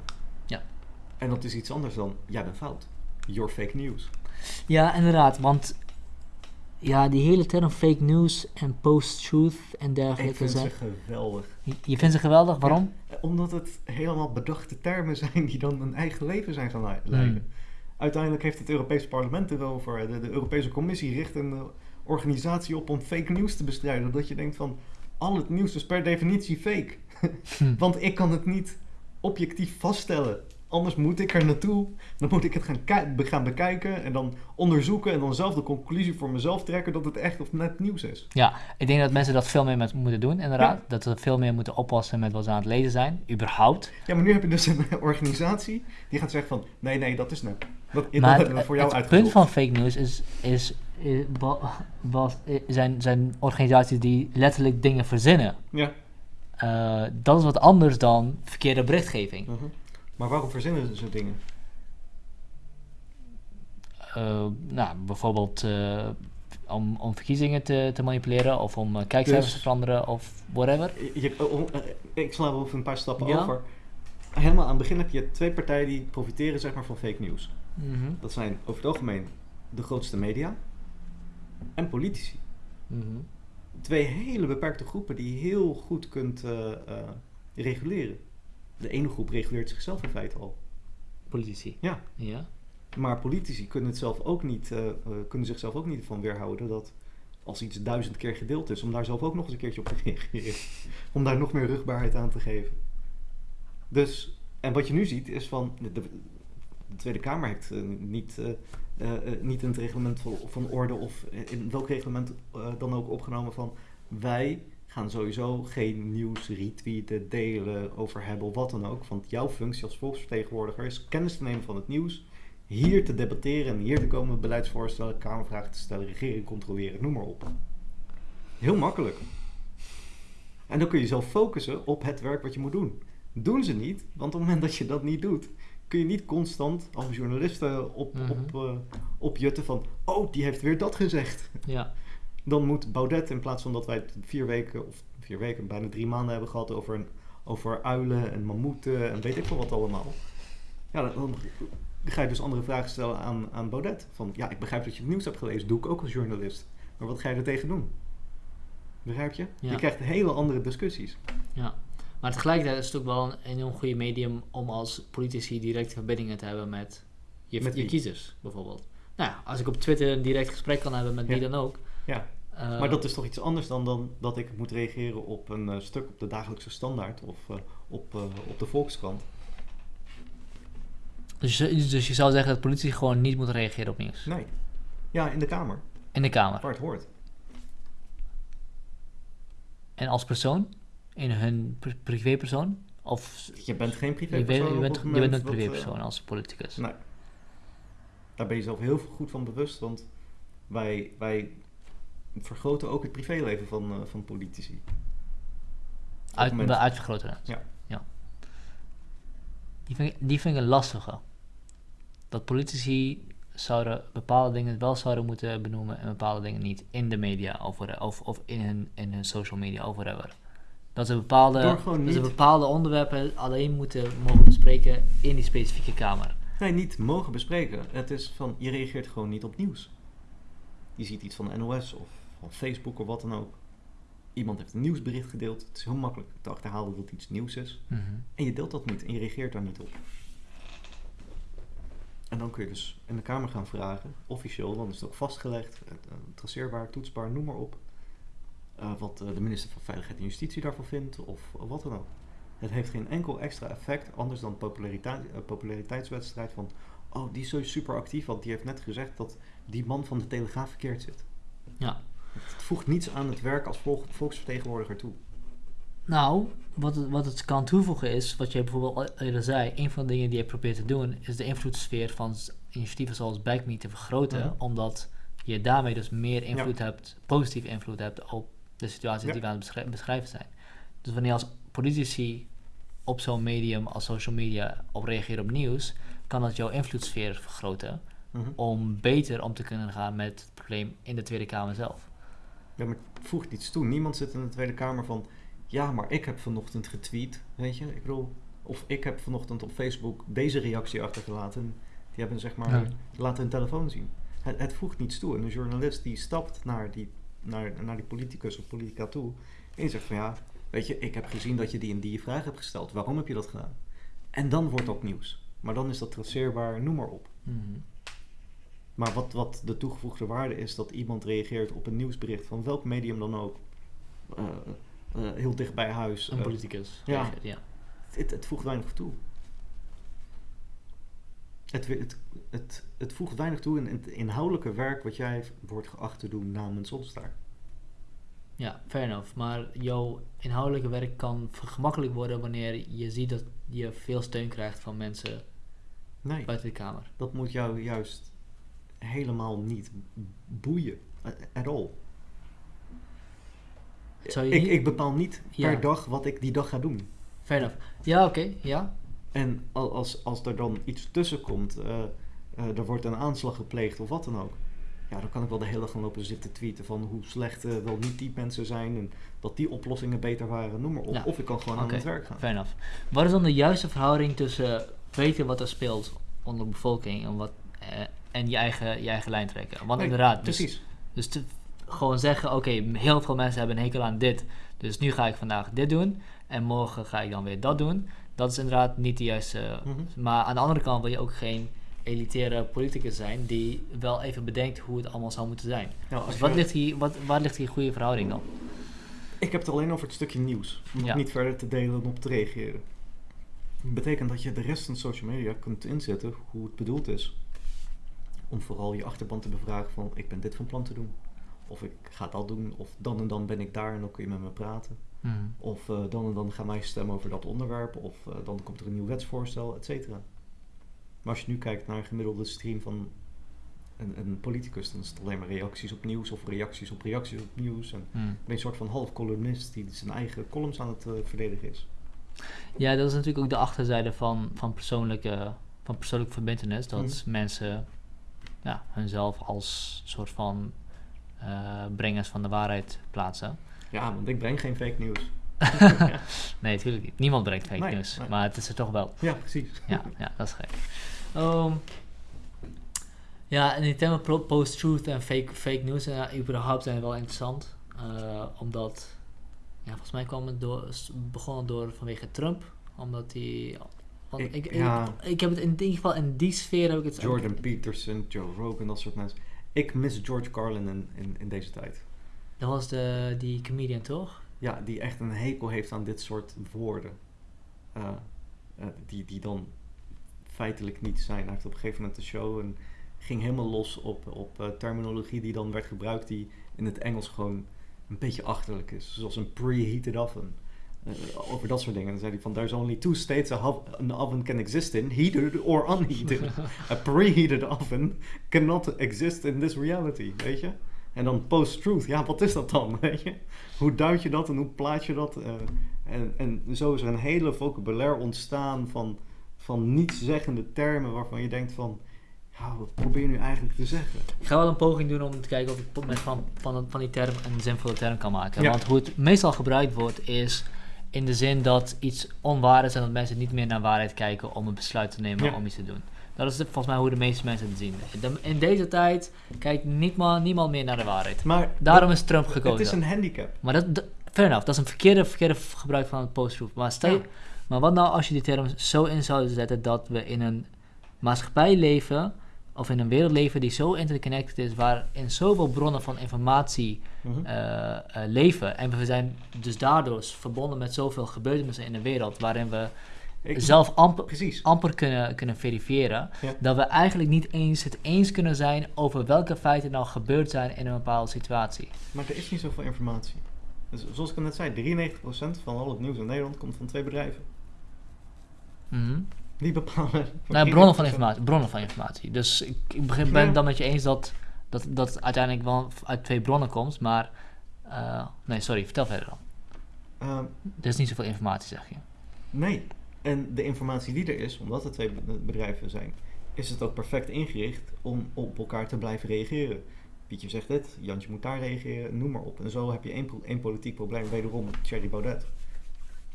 En dat is iets anders dan, jij bent fout. Your fake news. Ja, inderdaad. Want ja, die hele term fake news en post-truth en Ik dergelijke vind ze geweldig. Je, je vindt ze geweldig, waarom? Ja, omdat het helemaal bedachte termen zijn die dan een eigen leven zijn gaan le- leiden. Hmm. Uiteindelijk heeft het Europese parlement erover. De, de Europese Commissie richt een eh, organisatie op om fake news te bestrijden. Dat je denkt van, al het nieuws is per definitie fake. Hm. Want ik kan het niet objectief vaststellen. Anders moet ik er naartoe. Dan moet ik het gaan, gaan bekijken en dan onderzoeken en dan zelf de conclusie voor mezelf trekken dat het echt of net nieuws is. Ja, ik denk dat mensen dat veel meer met moeten doen, inderdaad. Ja. Dat ze veel meer moeten oppassen met wat ze aan het lezen zijn, überhaupt. Ja, maar nu heb je dus een organisatie die gaat zeggen van nee, nee, dat is net. Dat, dat maar we voor jou het uitgezocht. punt van fake news is, is, was, zijn, zijn organisaties die letterlijk dingen verzinnen. Ja. Eh, dat is wat anders dan verkeerde berichtgeving. Mhm. Maar waarom verzinnen ze dingen? Eh, nou, bijvoorbeeld eh, om, om verkiezingen te, te manipuleren of om eh, kijkcijfers Dus- te veranderen of whatever. Je, oh, oh, ik sla wel even een paar stappen Ja. over. Helemaal aan het begin heb je twee partijen die profiteren zeg maar, van fake news. Mhm, Dat zijn over het algemeen de grootste media en politici. mhm. Twee hele beperkte groepen die je heel goed kunt reguleren. De ene groep reguleert zichzelf in feite al. Politici. Ja. Ja. Maar politici kunnen, het zelf ook niet, eh, eh, kunnen zichzelf ook niet van weerhouden dat als iets duizend keer gedeeld is, om daar zelf ook nog eens een keertje op te reageren. om daar nog meer rugbaarheid aan te geven. Dus, en wat je nu ziet is van, de, de Tweede Kamer heeft eh, niet, niet in het reglement van, van orde of in welk reglement dan ook opgenomen van wij gaan sowieso geen nieuws retweeten, delen, over hebben of wat dan ook. Want jouw functie als volksvertegenwoordiger is kennis te nemen van het nieuws, hier te debatteren en hier te komen beleidsvoorstellen, kamervragen te stellen, regering controleren, noem maar op. Heel makkelijk. En dan kun je zelf focussen op het werk wat je moet doen. Doen ze niet, want op het moment dat je dat niet doet, kun je niet constant als journalisten op, Mhm. op, eh, opjutten van, oh, die heeft weer dat gezegd. Ja. Dan moet Baudet, in plaats van dat wij het vier weken, of vier weken, bijna drie maanden hebben gehad over, een, over uilen en mammoeten en weet ik veel wat allemaal. Ja, dan, ga je dus andere vragen stellen aan, aan Baudet. Van, ja, ik begrijp dat je het nieuws hebt gelezen, doe ik ook als journalist. Maar wat ga je er tegen doen? Begrijp je? Ja. Je krijgt hele andere discussies. Ja, maar tegelijkertijd is het ook wel een enorm goede medium om als politici directe verbindingen te hebben met je, Met je kiezers, bijvoorbeeld. Nou ja, als ik op Twitter een direct gesprek kan hebben met wie Ja. dan ook. Ja. eh, Maar dat is toch iets anders dan, dan dat ik moet reageren op een eh, stuk op de dagelijkse standaard of eh, op, op de Volkskrant. dus, je- dus je zou zeggen dat politici gewoon niet moeten reageren op nieuws. Nee. Ja, in de Kamer, In de Kamer. waar het hoort. En als persoon? In hun pri- privépersoon? Of Je bent geen privépersoon je, bent, je bent een privépersoon als politicus. Nee. Daar ben je zelf heel goed van bewust, want wij, wij vergroten ook het privéleven van, eh, van politici. Uit, uitvergroten. Ja. ja. Die, vind ik, die vind ik een lastige. Dat politici zouden bepaalde dingen wel zouden moeten benoemen en bepaalde dingen niet in de media over, of, of in, hun, in hun social media of whatever. Dat ze bepaalde, dat ze bepaalde onderwerpen alleen moeten mogen bespreken in die specifieke kamer. Nee, niet mogen bespreken. Het is van, je reageert gewoon niet op nieuws. Je ziet iets van de NOS of van Facebook of wat dan ook. Iemand heeft een nieuwsbericht gedeeld. Het is heel makkelijk te achterhalen dat iets nieuws is. Mhm. En je deelt dat niet en je reageert daar niet op. En dan kun je dus in de Kamer gaan vragen, officieel, dan is het ook vastgelegd, eh, eh, traceerbaar, toetsbaar, noem maar op. eh, wat de minister van Veiligheid en Justitie daarvan vindt, of wat dan ook. Het heeft geen enkel extra effect, anders dan populariteit, populariteitswedstrijd van, oh, die is zo super actief, want die heeft net gezegd dat die man van de Telegraaf verkeerd zit. Ja. Het voegt niets aan het werk als volk- volksvertegenwoordiger toe. Nou, wat het, wat het kan toevoegen is, wat je bijvoorbeeld al eerder zei, een van de dingen die je probeert te doen, is de invloedssfeer van initiatieven zoals BackMe te vergroten, Mhm. omdat je daarmee dus meer invloed hebt, positieve invloed hebt op de situaties Ja. die we aan het beschri- beschrijven zijn. Dus wanneer als politici op zo'n medium als social media op reageren op nieuws, kan dat jouw invloedssfeer vergroten Mhm. om beter om te kunnen gaan met het probleem in de Tweede Kamer zelf. Ja, maar het voegt niets toe. Niemand zit in de Tweede Kamer van... Ja, maar ik heb vanochtend getweet, weet je. Ik bedoel... Of ik heb vanochtend op Facebook deze reactie achtergelaten. Die hebben zeg maar... Ja. Laten hun telefoon zien. Het, het voegt niets toe. En een journalist die stapt naar die, naar, naar die politicus of politica toe... En die zegt van ja... Weet je, ik heb gezien dat je die en die vraag hebt gesteld. Waarom heb je dat gedaan? En dan wordt dat nieuws. Maar dan is dat traceerbaar, noem maar op. Mhm. Maar wat, wat de toegevoegde waarde is dat iemand reageert op een nieuwsbericht van welk medium dan ook, eh, eh, heel dicht bij huis. Een eh, politicus. ja. reageert, ja. het, het voegt weinig toe. Het, het, het, het voegt weinig toe in, in het inhoudelijke werk wat jij wordt geacht te doen namens ons daar. Ja, fair enough. Maar jouw inhoudelijke werk kan vergemakkelijk worden wanneer je ziet dat je veel steun krijgt van mensen Nee, buiten de Kamer. dat moet jou juist helemaal niet boeien. At at all. Zou je Ik, niet- ik bepaal niet Ja. per dag wat ik die dag ga doen. Fair enough. Ja, oké, ja. En al- als, als er dan iets tussen komt, eh, eh, er wordt een aanslag gepleegd of wat dan ook. Ja, dan kan ik wel de hele dag gaan lopen zitten tweeten van hoe slecht eh, wel niet die mensen zijn en dat die oplossingen beter waren, noem maar op. Ja. Of ik kan gewoon aan het werk gaan. Fair enough. Wat is dan de juiste verhouding tussen weten wat er speelt onder de bevolking en, wat, eh, en je, eigen, je eigen lijn trekken? Want Nee, inderdaad, dus, Precies. dus te, gewoon zeggen, oké, heel veel mensen hebben een hekel aan dit, dus nu ga ik vandaag dit doen en morgen ga ik dan weer dat doen. Dat is inderdaad niet de juiste Mhm. Maar aan de andere kant wil je ook geen elitaire politicus zijn die wel even bedenkt hoe het allemaal zou moeten zijn. Nou, Dus je- wat ligt hier, wat, waar ligt die goede verhouding dan? Ik heb het alleen over het stukje nieuws. Om Ja. het niet verder te delen en op te reageren. Dat betekent dat je de rest van social media kunt inzetten hoe het bedoeld is. Om vooral je achterban te bevragen van ik ben dit van plan te doen. Of ik ga dat doen. Of dan en dan ben ik daar en dan kun je met me praten. Of eh, dan en dan gaan wij stemmen over dat onderwerp. Of eh, dan komt er een nieuw wetsvoorstel, et cetera. Maar als je nu kijkt naar een gemiddelde stream van een, een politicus, dan is het alleen maar reacties op nieuws of reacties op reacties op nieuws. En Hmm. ben je een soort van half columnist die zijn eigen columns aan het eh, verdedigen is. Ja, dat is natuurlijk ook de achterzijde van, van, persoonlijke, van persoonlijke verbindenis. Dat Mhm. mensen ja, hunzelf als soort van eh, brengers van de waarheid plaatsen. Ja, want ik breng geen fake nieuws. Nee, natuurlijk niet. Niemand brengt fake Nee, news. nee. Maar het is er toch wel. Ja, precies. Ja, ja dat is gek. Ehm, ja, en die thema pro- post-truth en fake, fake news en überhaupt zijn wel interessant. Eh, omdat, ja, volgens mij kwam het door, begonnen door vanwege Trump. Omdat hij... Want Ik- ik, ja. ik, heb het in ieder geval in die sfeer heb ik het... Jordan Peterson, Joe Rogan, dat soort mensen. Ik mis George Carlin in, in, in deze tijd. Dat was de, die comedian, toch? Ja, die echt een hekel heeft aan dit soort woorden. Eh, eh, die, die dan feitelijk niet zijn. Hij heeft op een gegeven moment een show en ging helemaal los op, op eh, terminologie die dan werd gebruikt die in het Engels gewoon een beetje achterlijk is. Zoals een preheated oven. Eh, over dat soort dingen. Dan zei hij van, there's only two states an oven can exist in, heated or unheated. a preheated oven cannot exist in this reality, weet je? En dan post-truth, ja, wat is dat dan, weet je? Hoe duid je dat en hoe plaats je dat? eh, en, en zo is er een hele vocabulaire ontstaan van, van nietszeggende termen waarvan je denkt van... Ja, wat probeer je nu eigenlijk te zeggen? Ik ga wel een poging doen om te kijken of ik van, van, van die term een zinvolle term kan maken. Ja. Want hoe het meestal gebruikt wordt is in de zin dat iets onwaar is en dat mensen niet meer naar waarheid kijken om een besluit te nemen Ja. om iets te doen. Dat is volgens mij hoe de meeste mensen het zien. In deze tijd kijkt niemand, niemand meer naar de waarheid. Maar Daarom dat- is Trump gekozen. het is een handicap. Maar dat, dat, fair enough, dat is een verkeerde, verkeerde gebruik van het post-truth. Maar, stel je- Ja. maar wat nou als je die term zo in zou zetten dat we in een maatschappij leven, of in een wereld leven die zo interconnected is, waarin zoveel bronnen van informatie Mhm. eh, eh, leven. En we zijn dus daardoor verbonden met zoveel gebeurtenissen in de wereld, waarin we Ik- zelf amper, Precies. amper kunnen, kunnen verifiëren, Ja. dat we eigenlijk niet eens het eens kunnen zijn over welke feiten nou gebeurd zijn in een bepaalde situatie. Maar er is niet zoveel informatie. Dus zoals ik net zei, 93% van al het nieuws in Nederland komt van twee bedrijven. Mhm. Die bepalen. Nou, bronnen van informatie. Bronnen van informatie. Dus ik, ik begin, ben het dan met je eens dat, dat, dat uiteindelijk wel uit twee bronnen komt, maar... eh, nee, sorry, vertel verder dan. Ehm, Er is niet zoveel informatie, zeg je. nee. En de informatie die er is, omdat het twee be- bedrijven zijn, is het ook perfect ingericht om op elkaar te blijven reageren. Pietje zegt dit, Jantje moet daar reageren, noem maar op. En zo heb je één, één politiek probleem, wederom Thierry Baudet.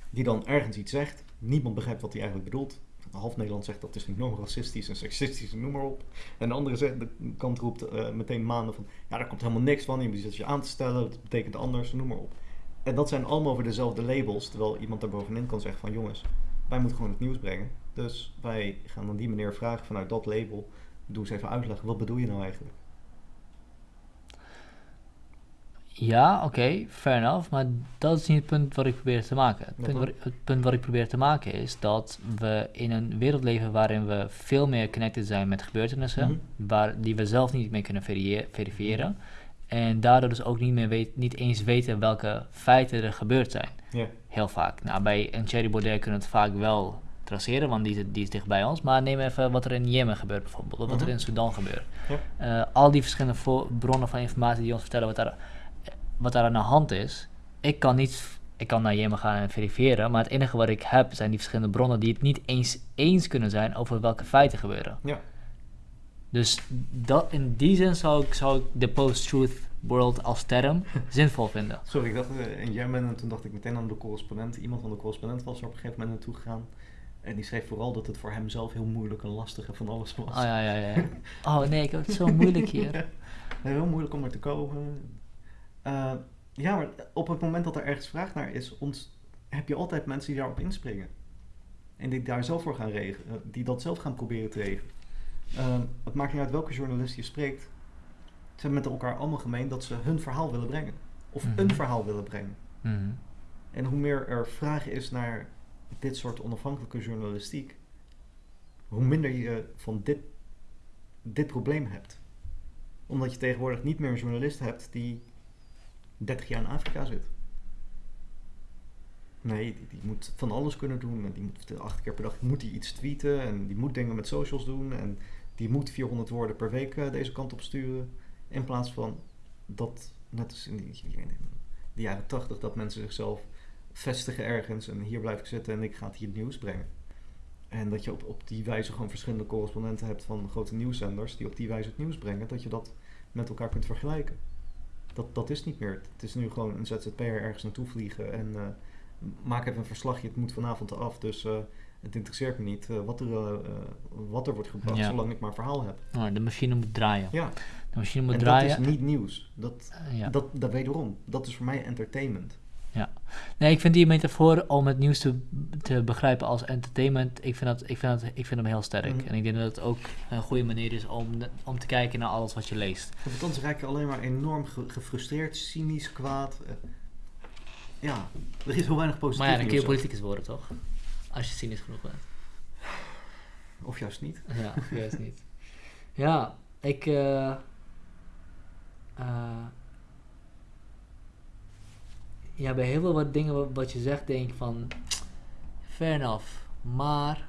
Die dan ergens iets zegt, niemand begrijpt wat hij eigenlijk bedoelt. Half Nederland zegt dat is enorm racistisch en seksistisch, en noem maar op. En de andere kant roept eh, meteen maanden van, ja daar komt helemaal niks van, je zit je aan te stellen, het betekent anders, noem maar op. En dat zijn allemaal weer dezelfde labels, terwijl iemand daar bovenin kan zeggen van, jongens, wij moeten gewoon het nieuws brengen. Dus wij gaan dan die meneer vragen vanuit dat label, doe eens even uitleggen, wat bedoel je nou eigenlijk? Ja, oké, fair enough. Maar dat is niet het punt wat ik probeer te maken. Het punt, wat, ik- het punt wat ik probeer te maken is dat we in een wereld leven waarin we veel meer connected zijn met gebeurtenissen, Mhm. waar, die we zelf niet meer kunnen verifiëren. En daardoor dus ook niet, meer weet, niet eens weten welke feiten er gebeurd zijn. Heel vaak. Nou, bij een Thierry Baudet kunnen we het vaak wel traceren, want die is, die is dicht bij ons. Maar neem even wat er in Jemen gebeurt bijvoorbeeld, of wat er Mhm. in Sudan gebeurt. Eh, al die verschillende bronnen van informatie die ons vertellen wat daar, wat daar aan de hand is. Ik kan niet, ik kan naar Jemen gaan en verifiëren, maar het enige wat ik heb zijn die verschillende bronnen die het niet eens eens kunnen zijn over welke feiten gebeuren. Ja. Dus dat, in die zin zou ik, zou ik de post-truth world als term zinvol vinden. Sorry, ik dacht eh, in Jemen en toen dacht ik meteen aan de correspondent. Iemand van de correspondent was er op een gegeven moment naartoe gegaan. En die schreef vooral dat het voor hem zelf heel moeilijk en lastig en van alles was. Oh ja, ja, ja. Oh nee, ik heb het zo moeilijk hier. heel moeilijk om er te komen. Eh, ja, maar op het moment dat er ergens vraag naar is, ont- heb je altijd mensen die daarop inspringen. En die daar zelf voor gaan regelen, die dat zelf gaan proberen te regelen. Eh, het maakt niet uit welke journalist je spreekt. Ze hebben met elkaar allemaal gemeen dat ze hun verhaal willen brengen. Of Mhm. een verhaal willen brengen. Mhm. En hoe meer er vraag is naar dit soort onafhankelijke journalistiek, hoe minder je van dit, dit probleem hebt. Omdat je tegenwoordig niet meer een journalist hebt die 30 jaar in Afrika zit. Nee, die, die moet van alles kunnen doen. En die moet acht keer per dag moet iets tweeten. En die moet dingen met socials doen. En die moet 400 woorden per week eh, deze kant op sturen. In plaats van dat, net als in die, de jaren 80, dat mensen zichzelf vestigen ergens. En hier blijf ik zitten en ik ga het hier het nieuws brengen. En dat je op, op die wijze gewoon verschillende correspondenten hebt van grote nieuwszenders. Die op die wijze het nieuws brengen. Dat je dat met elkaar kunt vergelijken. Dat, dat is niet meer. Het is nu gewoon een ZZP'er ergens naartoe vliegen. En eh, maak even een verslagje. Het moet vanavond af. Dus eh, het interesseert me niet eh, wat, er, wat er wordt gebracht. Ja. Zolang ik maar verhaal heb. Oh, de machine moet draaien. Ja, De machine moet en draaien. dat is niet nieuws. Dat, ja. dat, dat wederom. Dat is voor mij entertainment. Nee, ik vind die metafoor om het nieuws te, te begrijpen als entertainment, ik vind, dat, ik vind, dat, ik vind hem heel sterk. Mhm. En ik denk dat het ook een goede manier is om, om te kijken naar alles wat je leest. Want anders raak je alleen maar enorm ge- gefrustreerd, cynisch, kwaad. Eh, ja, er is heel weinig positief maar ja, dan kun je politicus worden, toch? Als je cynisch genoeg bent. Of juist niet. Ja, juist niet. Ja, ik. eh, eh, ja, bij heel veel wat dingen wat, wat je zegt, denk ik van. Fair enough. Maar.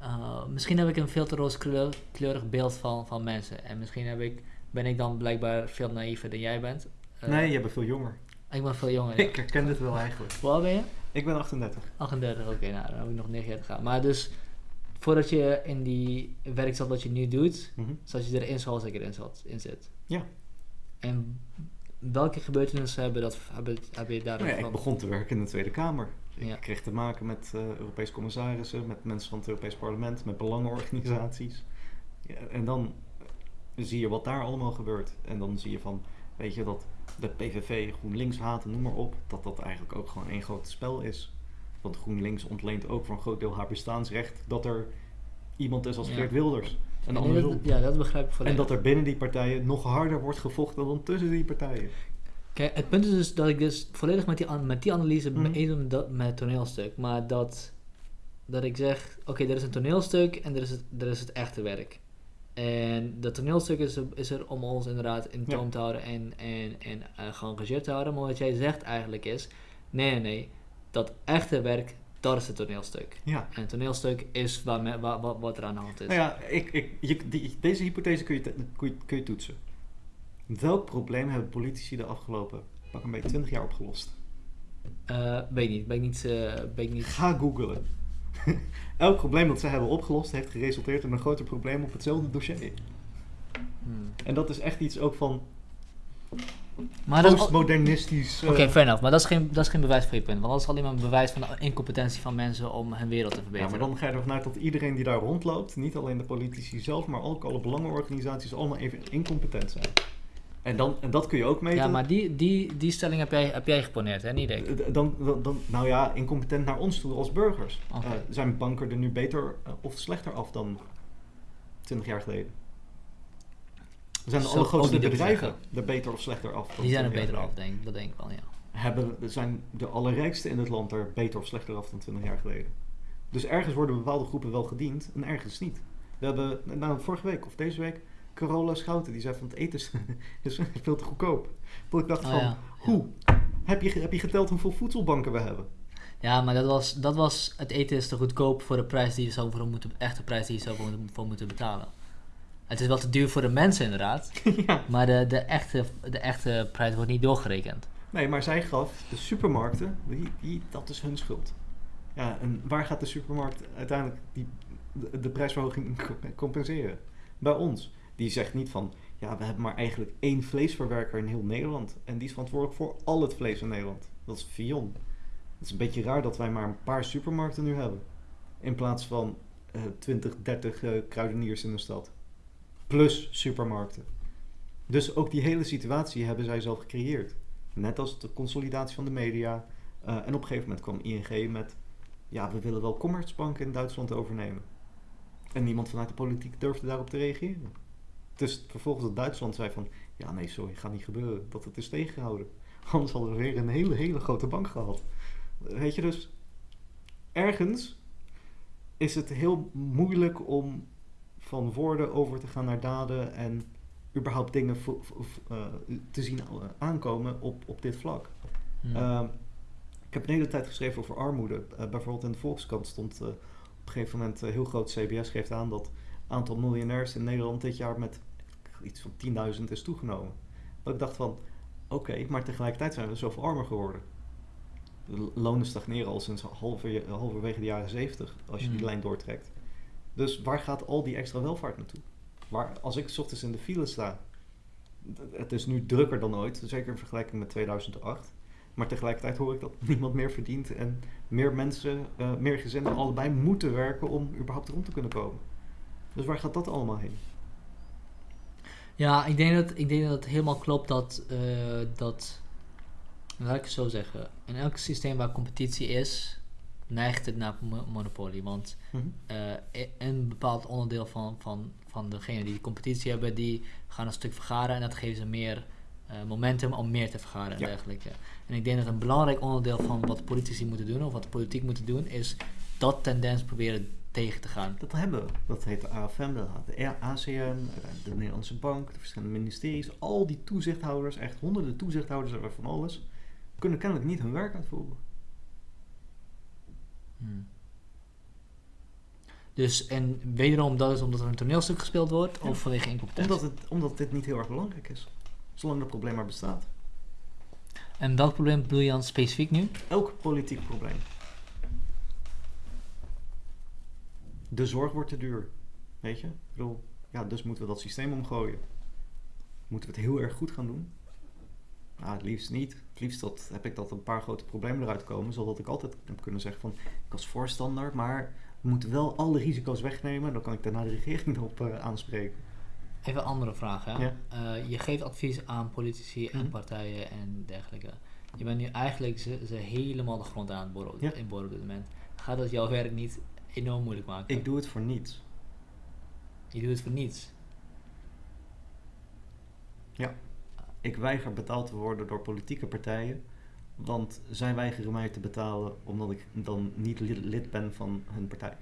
eh, misschien heb ik een veel te rooskleurig beeld van, van mensen. En misschien heb ik, ben ik dan blijkbaar veel naïver dan jij bent. Eh, nee, je bent veel jonger. Ik ben veel jonger. ja. Ik herken dit wel eigenlijk. Hoe oud ben je? Ik ben 38. 38, oké, nou dan heb ik nog negen jaar te gaan. Maar dus, voordat je in die werk zat wat je nu doet, zat je erin zoals ik erin zat, in zit. Ja. En welke gebeurtenissen hebben, dat, hebben, hebben je daarin Nou ja, ik begon te werken in de Tweede Kamer. Ja. Ik kreeg te maken met eh Europese commissarissen, met mensen van het Europees Parlement, met belangenorganisaties. Ja, en dan zie je wat daar allemaal gebeurt. En dan zie je van, weet je, dat de PVV, GroenLinks haten, noem maar op, dat dat eigenlijk ook gewoon één groot spel is. Want GroenLinks ontleent ook voor een groot deel haar bestaansrecht dat er iemand is als. Geert Wilders. En andersom. ja, dat begrijp ik En volledig. dat er binnen die partijen nog harder wordt gevochten dan tussen die partijen. Kijk, het punt is dus dat ik dus volledig met die, an- met die analyse Mhm. mee eens ben met dat- met het toneelstuk. Maar dat, dat ik zeg, oké, er is een toneelstuk en er is, het, er is het echte werk. En dat toneelstuk is er, is er om ons inderdaad in Ja. toom te houden en, en, en eh, geëngageerd te houden. Maar wat jij zegt eigenlijk is, nee, nee, nee, dat echte werk, dat is het toneelstuk. Ja. En het toneelstuk is waar me, wa- wa- wat er aan de hand is. Nou ja, ik, ik, je, die, deze hypothese kun je, kun, je, kun je toetsen. Welk probleem hebben politici de afgelopen pak een beetje 20 jaar opgelost? Eh, weet niet, ben ik niet, eh, ben ik niet Ga googlen. Elk probleem dat zij hebben opgelost heeft geresulteerd in een groter probleem op hetzelfde dossier. hmm. En dat is echt iets ook van Maar postmodernistisch. eh, Oké, fair enough. Maar dat is, geen, dat is geen bewijs voor je punt. Want dat is alleen maar een bewijs van de incompetentie van mensen om hun wereld te ja, verbeteren. maar dan ga je ervan uit dat iedereen die daar rondloopt, niet alleen de politici zelf, maar ook alle belangenorganisaties, allemaal even incompetent zijn. En, dan, en dat kun je ook meten. ja, maar die, die, die stelling heb jij, heb jij geponeerd, hè? Niet ik. D- Dan, dan, dan- nou ja, incompetent naar ons toe als burgers. Eh, zijn banken er nu beter eh, of slechter af dan 20 jaar geleden? Zijn de Zo allergrootste niet bedrijven er beter of slechter af? dan Die zijn er 20 beter af, denk ik. Dat denk ik wel, ja. Hebben, zijn de allerrijkste in het land er beter of slechter af dan 20 jaar geleden? Dus ergens worden bepaalde groepen wel gediend en ergens niet. We hebben, nou vorige week of deze week, Carola Schouten, die zei van het eten is, is veel te goedkoop. Dat ik dacht Oh, van, ja. hoe? Heb je, heb je geteld hoeveel voedselbanken we hebben? Ja, maar dat was, dat was... Het eten is te goedkoop voor de prijs die je zou voor moeten... Echte prijs die je zou voor moeten betalen. Het is wel te duur voor de mensen, inderdaad. ja. Maar de, de, echte, de echte prijs wordt niet doorgerekend. Nee, maar zij gaf de supermarkten, die, die, dat is hun schuld. Ja, en waar gaat de supermarkt uiteindelijk die, de, de prijsverhoging co- compenseren? Bij ons. Die zegt niet van, ja, we hebben maar eigenlijk één vleesverwerker in heel Nederland. En die is verantwoordelijk voor al het vlees in Nederland. Dat is Vion. Het is een beetje raar dat wij maar een paar supermarkten nu hebben. In plaats van eh 20, 30 eh, kruideniers in de stad. Plus supermarkten. Dus ook die hele situatie hebben zij zelf gecreëerd. Net als de consolidatie van de media. Eh, en op een gegeven moment kwam ING met... Ja, we willen wel Commerzbank in Duitsland overnemen. En niemand vanuit de politiek durfde daarop te reageren. Dus vervolgens dat Duitsland zei van... Ja, nee, sorry, gaat niet gebeuren. Dat het is tegengehouden. Anders hadden we weer een hele, hele grote bank gehad. Weet je, dus... Ergens is het heel moeilijk om van woorden over te gaan naar daden... en überhaupt dingen eh, te zien eh, aankomen op, op dit vlak. Hmm. Ehm, ik heb een hele tijd geschreven over armoede. Eh, bijvoorbeeld in de Volkskrant stond op een gegeven moment heel groot CBS geeft aan dat het aantal miljonairs in Nederland dit jaar met iets van 10.000 is toegenomen. Dat ik dacht van, oké, maar tegelijkertijd zijn we zoveel armer geworden. De lonen stagneren al sinds halver, halverwege de jaren 70, als je die Hmm. lijn doortrekt. Dus waar gaat al die extra welvaart naartoe? Waar, als ik 's ochtends in de file sta, het is nu drukker dan ooit, zeker in vergelijking met 2008. Maar tegelijkertijd hoor ik dat niemand meer verdient en meer mensen, eh, meer gezinnen allebei moeten werken om überhaupt rond te kunnen komen. Dus waar gaat dat allemaal heen? Ja, ik denk dat, ik denk dat het helemaal klopt dat, eh, dat, laat ik het zo zeggen, in elk systeem waar competitie is, neigt het naar mo- monopolie. Want eh, i- een bepaald onderdeel van, van, van degenen die competitie hebben, die gaan een stuk vergaren en dat geeft ze meer eh, momentum om meer te vergaren en Ja. dergelijke. En ik denk dat een belangrijk onderdeel van wat politici moeten doen, of wat de politiek moeten doen, is dat tendens proberen tegen te gaan. Dat hebben we. Dat heet de AFM, dat heet de ACM, de Nederlandse Bank, de verschillende ministeries. Al die toezichthouders, echt honderden toezichthouders van alles, kunnen kennelijk niet hun werk uitvoeren. Hmm. Dus, en wederom, dat is omdat er een toneelstuk gespeeld wordt, Ja. of vanwege incompetentie? Omdat, het, omdat dit niet heel erg belangrijk is. Zolang dat probleem maar bestaat. En welk probleem bedoel je dan specifiek nu? Elk politiek probleem. de zorg wordt te duur. Weet je? Ik bedoel, ja, dus moeten we dat systeem omgooien. Moeten we het heel erg goed gaan doen? Nou, het liefst niet. Het liefst dat, heb ik dat een paar grote problemen eruit komen, zodat ik altijd heb kunnen zeggen van, ik als voorstander, maar we moeten wel alle risico's wegnemen. Dan kan ik daarna de regering erop eh, aanspreken. Even een andere vraag. Hè? Ja. Eh, je geeft advies aan politici en Mhm. partijen en dergelijke. Je bent nu eigenlijk ze, ze helemaal de grond aan het Ja. in boren op dit moment. Gaat dat jouw werk niet enorm moeilijk maken? Ik doe het voor niets. Je doet het voor niets. Ik weiger betaald te worden door politieke partijen, want zij weigeren mij te betalen omdat ik dan niet lid, ben van hun partij.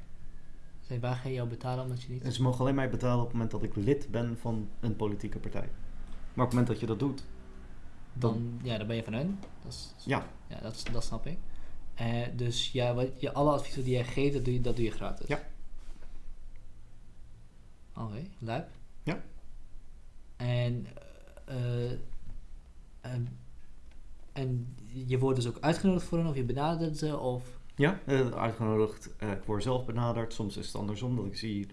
Zij je jou betalen omdat je niet... En ze mogen alleen mij betalen op het moment dat ik lid ben van een politieke partij. Maar op het moment dat je dat doet, dan, ja, dan ben je van hun. Dat, is, ja, ja, dat, dat snap ik. Eh, dus ja, wat, je, alle adviezen die jij geeft, dat doe je, dat doe je gratis. Ja. Oké, lijp. Ja. En, eh, en, en je wordt dus ook uitgenodigd voor hen, of je benadert ze, of... ja eh, uitgenodigd. eh, ik word zelf benaderd. Soms is het andersom dat ik zie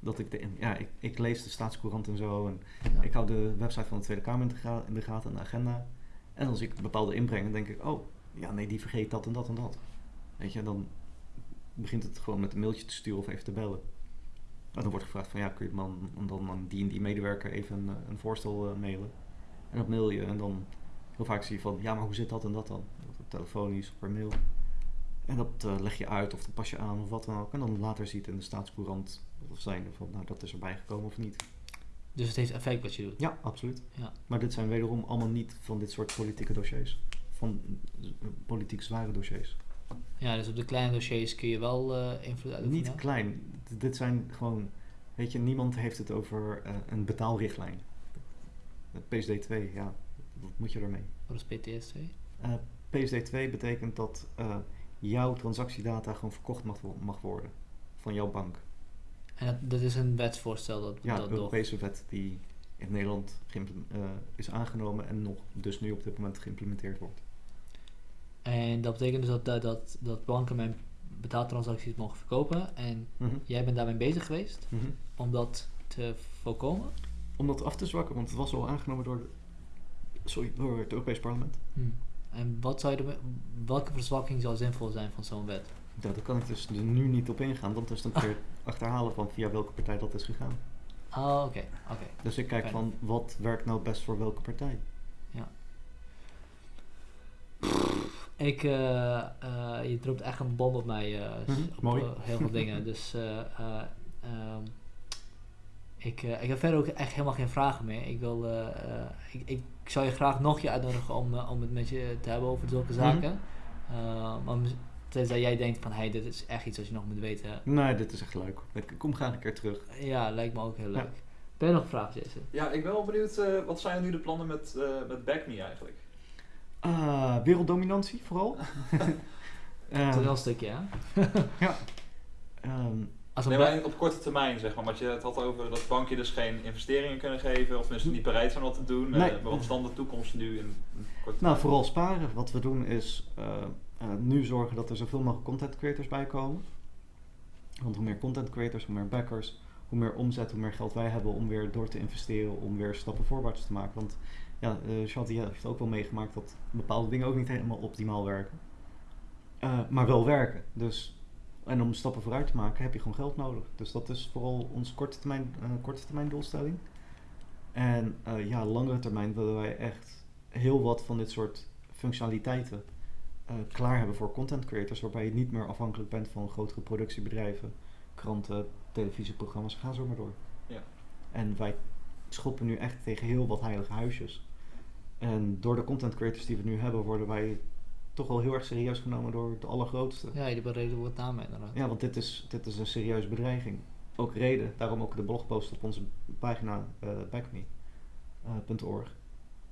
dat ik de, ja, ik, ik lees de staatscourant en zo. En Ja. ik hou de website van de Tweede Kamer in de, ga- in de gaten en de agenda. En als ik bepaalde inbreng, dan denk ik, oh, ja, nee, die vergeet dat en dat en dat. Weet je, dan begint het gewoon met een mailtje te sturen of even te bellen. En dan wordt gevraagd van, ja, kun je man, dan aan die en die medewerker even een, eh, een voorstel mailen. En dat mail je en dan heel vaak zie je van, ja, maar hoe zit dat en dat dan? Telefonisch of per mail. En dat eh, leg je uit of dat pas je aan of wat dan ook. En dan later ziet in de staatscourant of zijn van, nou, dat is erbij gekomen of niet. Dus het heeft effect wat je doet. Ja, absoluut. Ja. Maar dit zijn wederom allemaal niet van dit soort politieke dossiers. Van eh, politiek zware dossiers. Ja, dus op de kleine dossiers kun je wel eh, invloed uitoefenen. Niet klein. D- dit zijn gewoon... Weet je, niemand heeft het over een betaalrichtlijn. PSD2, ja, wat moet je ermee? Wat is PTS2? Eh, PSD2 betekent dat eh, jouw transactiedata gewoon verkocht mag, mag worden. Van jouw bank. En dat, dat is een wetsvoorstel dat, Ja, dat nog... Europese wet die in Nederland eh, is aangenomen en nog dus nu op dit moment geïmplementeerd wordt. En dat betekent dus dat, dat, dat, dat banken mijn betaaltransacties mogen verkopen. En Mhm. jij bent daarmee bezig geweest Mhm. om dat te voorkomen. Om dat af te zwakken, want het was al aangenomen door, de, sorry, door het Europees Parlement. En wat zou er, welke verzwakking zou zinvol zijn van zo'n wet? Ja, daar kan ik dus nu niet op ingaan, want dat is dan weer achterhalen van via welke partij dat is gegaan. Ah, oké, oké. Dus ik kijk Fijn. van wat werkt nou best voor welke partij. Ik, eh, eh, je dropt echt een bom op mij. op mooi. heel veel dingen. Dus ehm, ik, eh, ik heb verder ook echt helemaal geen vragen meer. Ik, wil, eh, eh, ik, ik zou je graag nog je uitnodigen om, om het met je te hebben over zulke zaken. Eh, maar mis- tenzij jij denkt van, hey, dit is echt iets wat je nog moet weten. Nee, dit is echt leuk. Ik kom graag een keer terug. Ja, lijkt me ook heel Ja. leuk. Ben je nog vragen, Jason? Ja, ik ben wel benieuwd, eh, wat zijn nu de plannen met, eh met Back Me eigenlijk? Ah, werelddominantie vooral. Ehm, is wel een stukje, hè? ehm, Als Nee, maar op korte termijn zeg maar, want je het had over dat banken dus geen investeringen kunnen geven, of tenminste niet bereid zijn wat te doen. Eh, maar wat is dan de toekomst nu in in korte nou, vooral sparen. Wat we doen is eh, eh, nu zorgen dat er zoveel mogelijk content creators bij komen. Want hoe meer content creators, hoe meer backers, hoe meer omzet, hoe meer geld wij hebben om weer door te investeren, om weer stappen voorwaarts te maken. Want ja, eh Shanti heeft ook wel meegemaakt dat bepaalde dingen ook niet helemaal optimaal werken. Maar wel werken. Dus, en om stappen vooruit te maken heb je gewoon geld nodig. Dus dat is vooral onze korte termijn, eh, korte termijn doelstelling. En eh, ja, langere termijn willen wij echt heel wat van dit soort functionaliteiten eh, klaar hebben voor content creators, waarbij je niet meer afhankelijk bent van grotere productiebedrijven, kranten, televisieprogramma's, ga zo maar door. Ja. En wij schoppen nu echt tegen heel wat heilige huisjes. En door de content creators die we nu hebben, worden wij toch wel heel erg serieus genomen door de allergrootste. Ja, die bereden wordt namen inderdaad. Ja, want dit is, dit is een serieuze bedreiging. Ook reden, daarom ook de blogpost op onze pagina eh backme.org.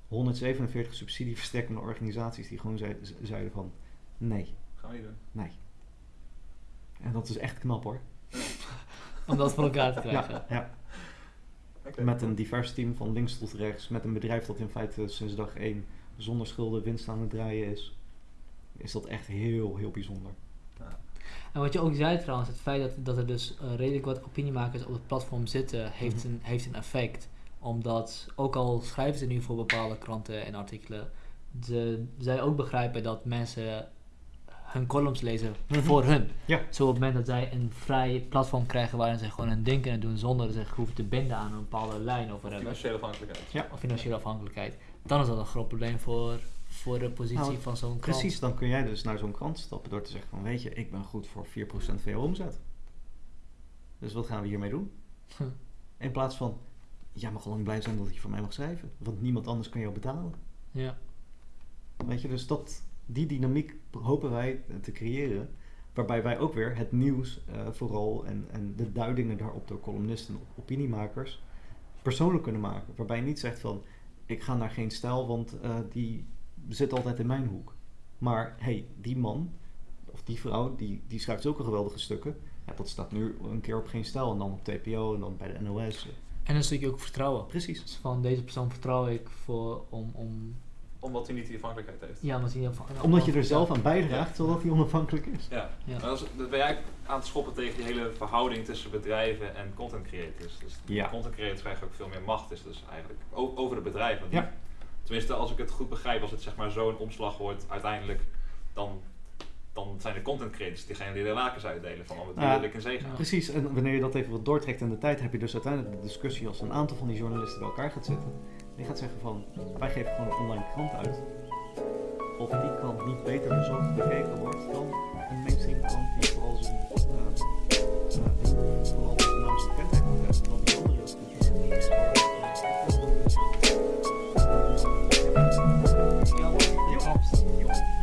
147 subsidieverstrekkende organisaties die gewoon zei- zeiden van nee, Gaan we niet doen. nee. En dat is echt knap hoor. Om dat voor elkaar te krijgen. Ja, ja. Met een divers team van links tot rechts, met een bedrijf dat in feite sinds dag 1 zonder schulden winst aan het draaien is, is dat echt heel, heel bijzonder. En wat je ook zei trouwens, het feit dat, dat er dus eh, redelijk wat opiniemakers op het platform zitten, heeft, Mhm. een, heeft een effect. Omdat, ook al schrijven ze nu voor bepaalde kranten en artikelen, de, zij ook begrijpen dat mensen hun columns lezen Mhm. voor hun. Ja. Zo op het moment dat zij een vrij platform krijgen waarin ze gewoon hun ding kunnen doen zonder dat ze zich hoeven te binden aan een bepaalde lijn of whatever, Financiële afhankelijkheid. Ja. of financiële afhankelijkheid, dan is dat een groot probleem voor, voor de positie Nou, van zo'n krant. Precies, dan kun jij dus naar zo'n krant stappen door te zeggen van weet je, ik ben goed voor 4% van omzet. Dus wat gaan we hiermee doen? In plaats van, jij mag al lang blij zijn dat je voor mij mag schrijven. Want niemand anders kan jou betalen. Ja. Weet je, dus dat, die dynamiek hopen wij te creëren. Waarbij wij ook weer het nieuws eh, vooral en, en de duidingen daarop door columnisten en opiniemakers persoonlijk kunnen maken. Waarbij je niet zegt van, ik ga naar geen stijl, want eh, die zit altijd in mijn hoek. Maar hey, die man of die vrouw, die, die schrijft zulke geweldige stukken. Ja, dat staat nu een keer op geen stijl en dan op TPO en dan bij de NOS. En een stukje ook vertrouwen. Precies. Dus van deze persoon vertrouw ik voor om, om Omdat hij niet die afhankelijkheid heeft. ja, maar zie je van, Omdat je er zelf aan bijdraagt, zodat hij onafhankelijk is. Ja. Ja. Maar dat, is, dat ben jij aan het schoppen tegen die hele verhouding tussen bedrijven en content creators. Dus Ja. content creators krijgen ook veel meer macht, is dus eigenlijk over de bedrijven. Ja. Tenminste, als ik het goed begrijp, als het zeg maar zo'n omslag wordt, uiteindelijk dan dan zijn de content creators diegenen die de lakens uitdelen van oh, wat het wil ik in zee. Precies, en wanneer je dat even wat doortrekt in de tijd, heb je dus uiteindelijk de discussie als een aantal van die journalisten bij elkaar gaat zitten. En gaat zeggen van, wij geven gewoon een online krant uit. Of die krant niet beter bezocht bekeken wordt dan een mainstream krant die vooral zijn uh, uh, vooral dan die andere dan die andere. You ops. You ops.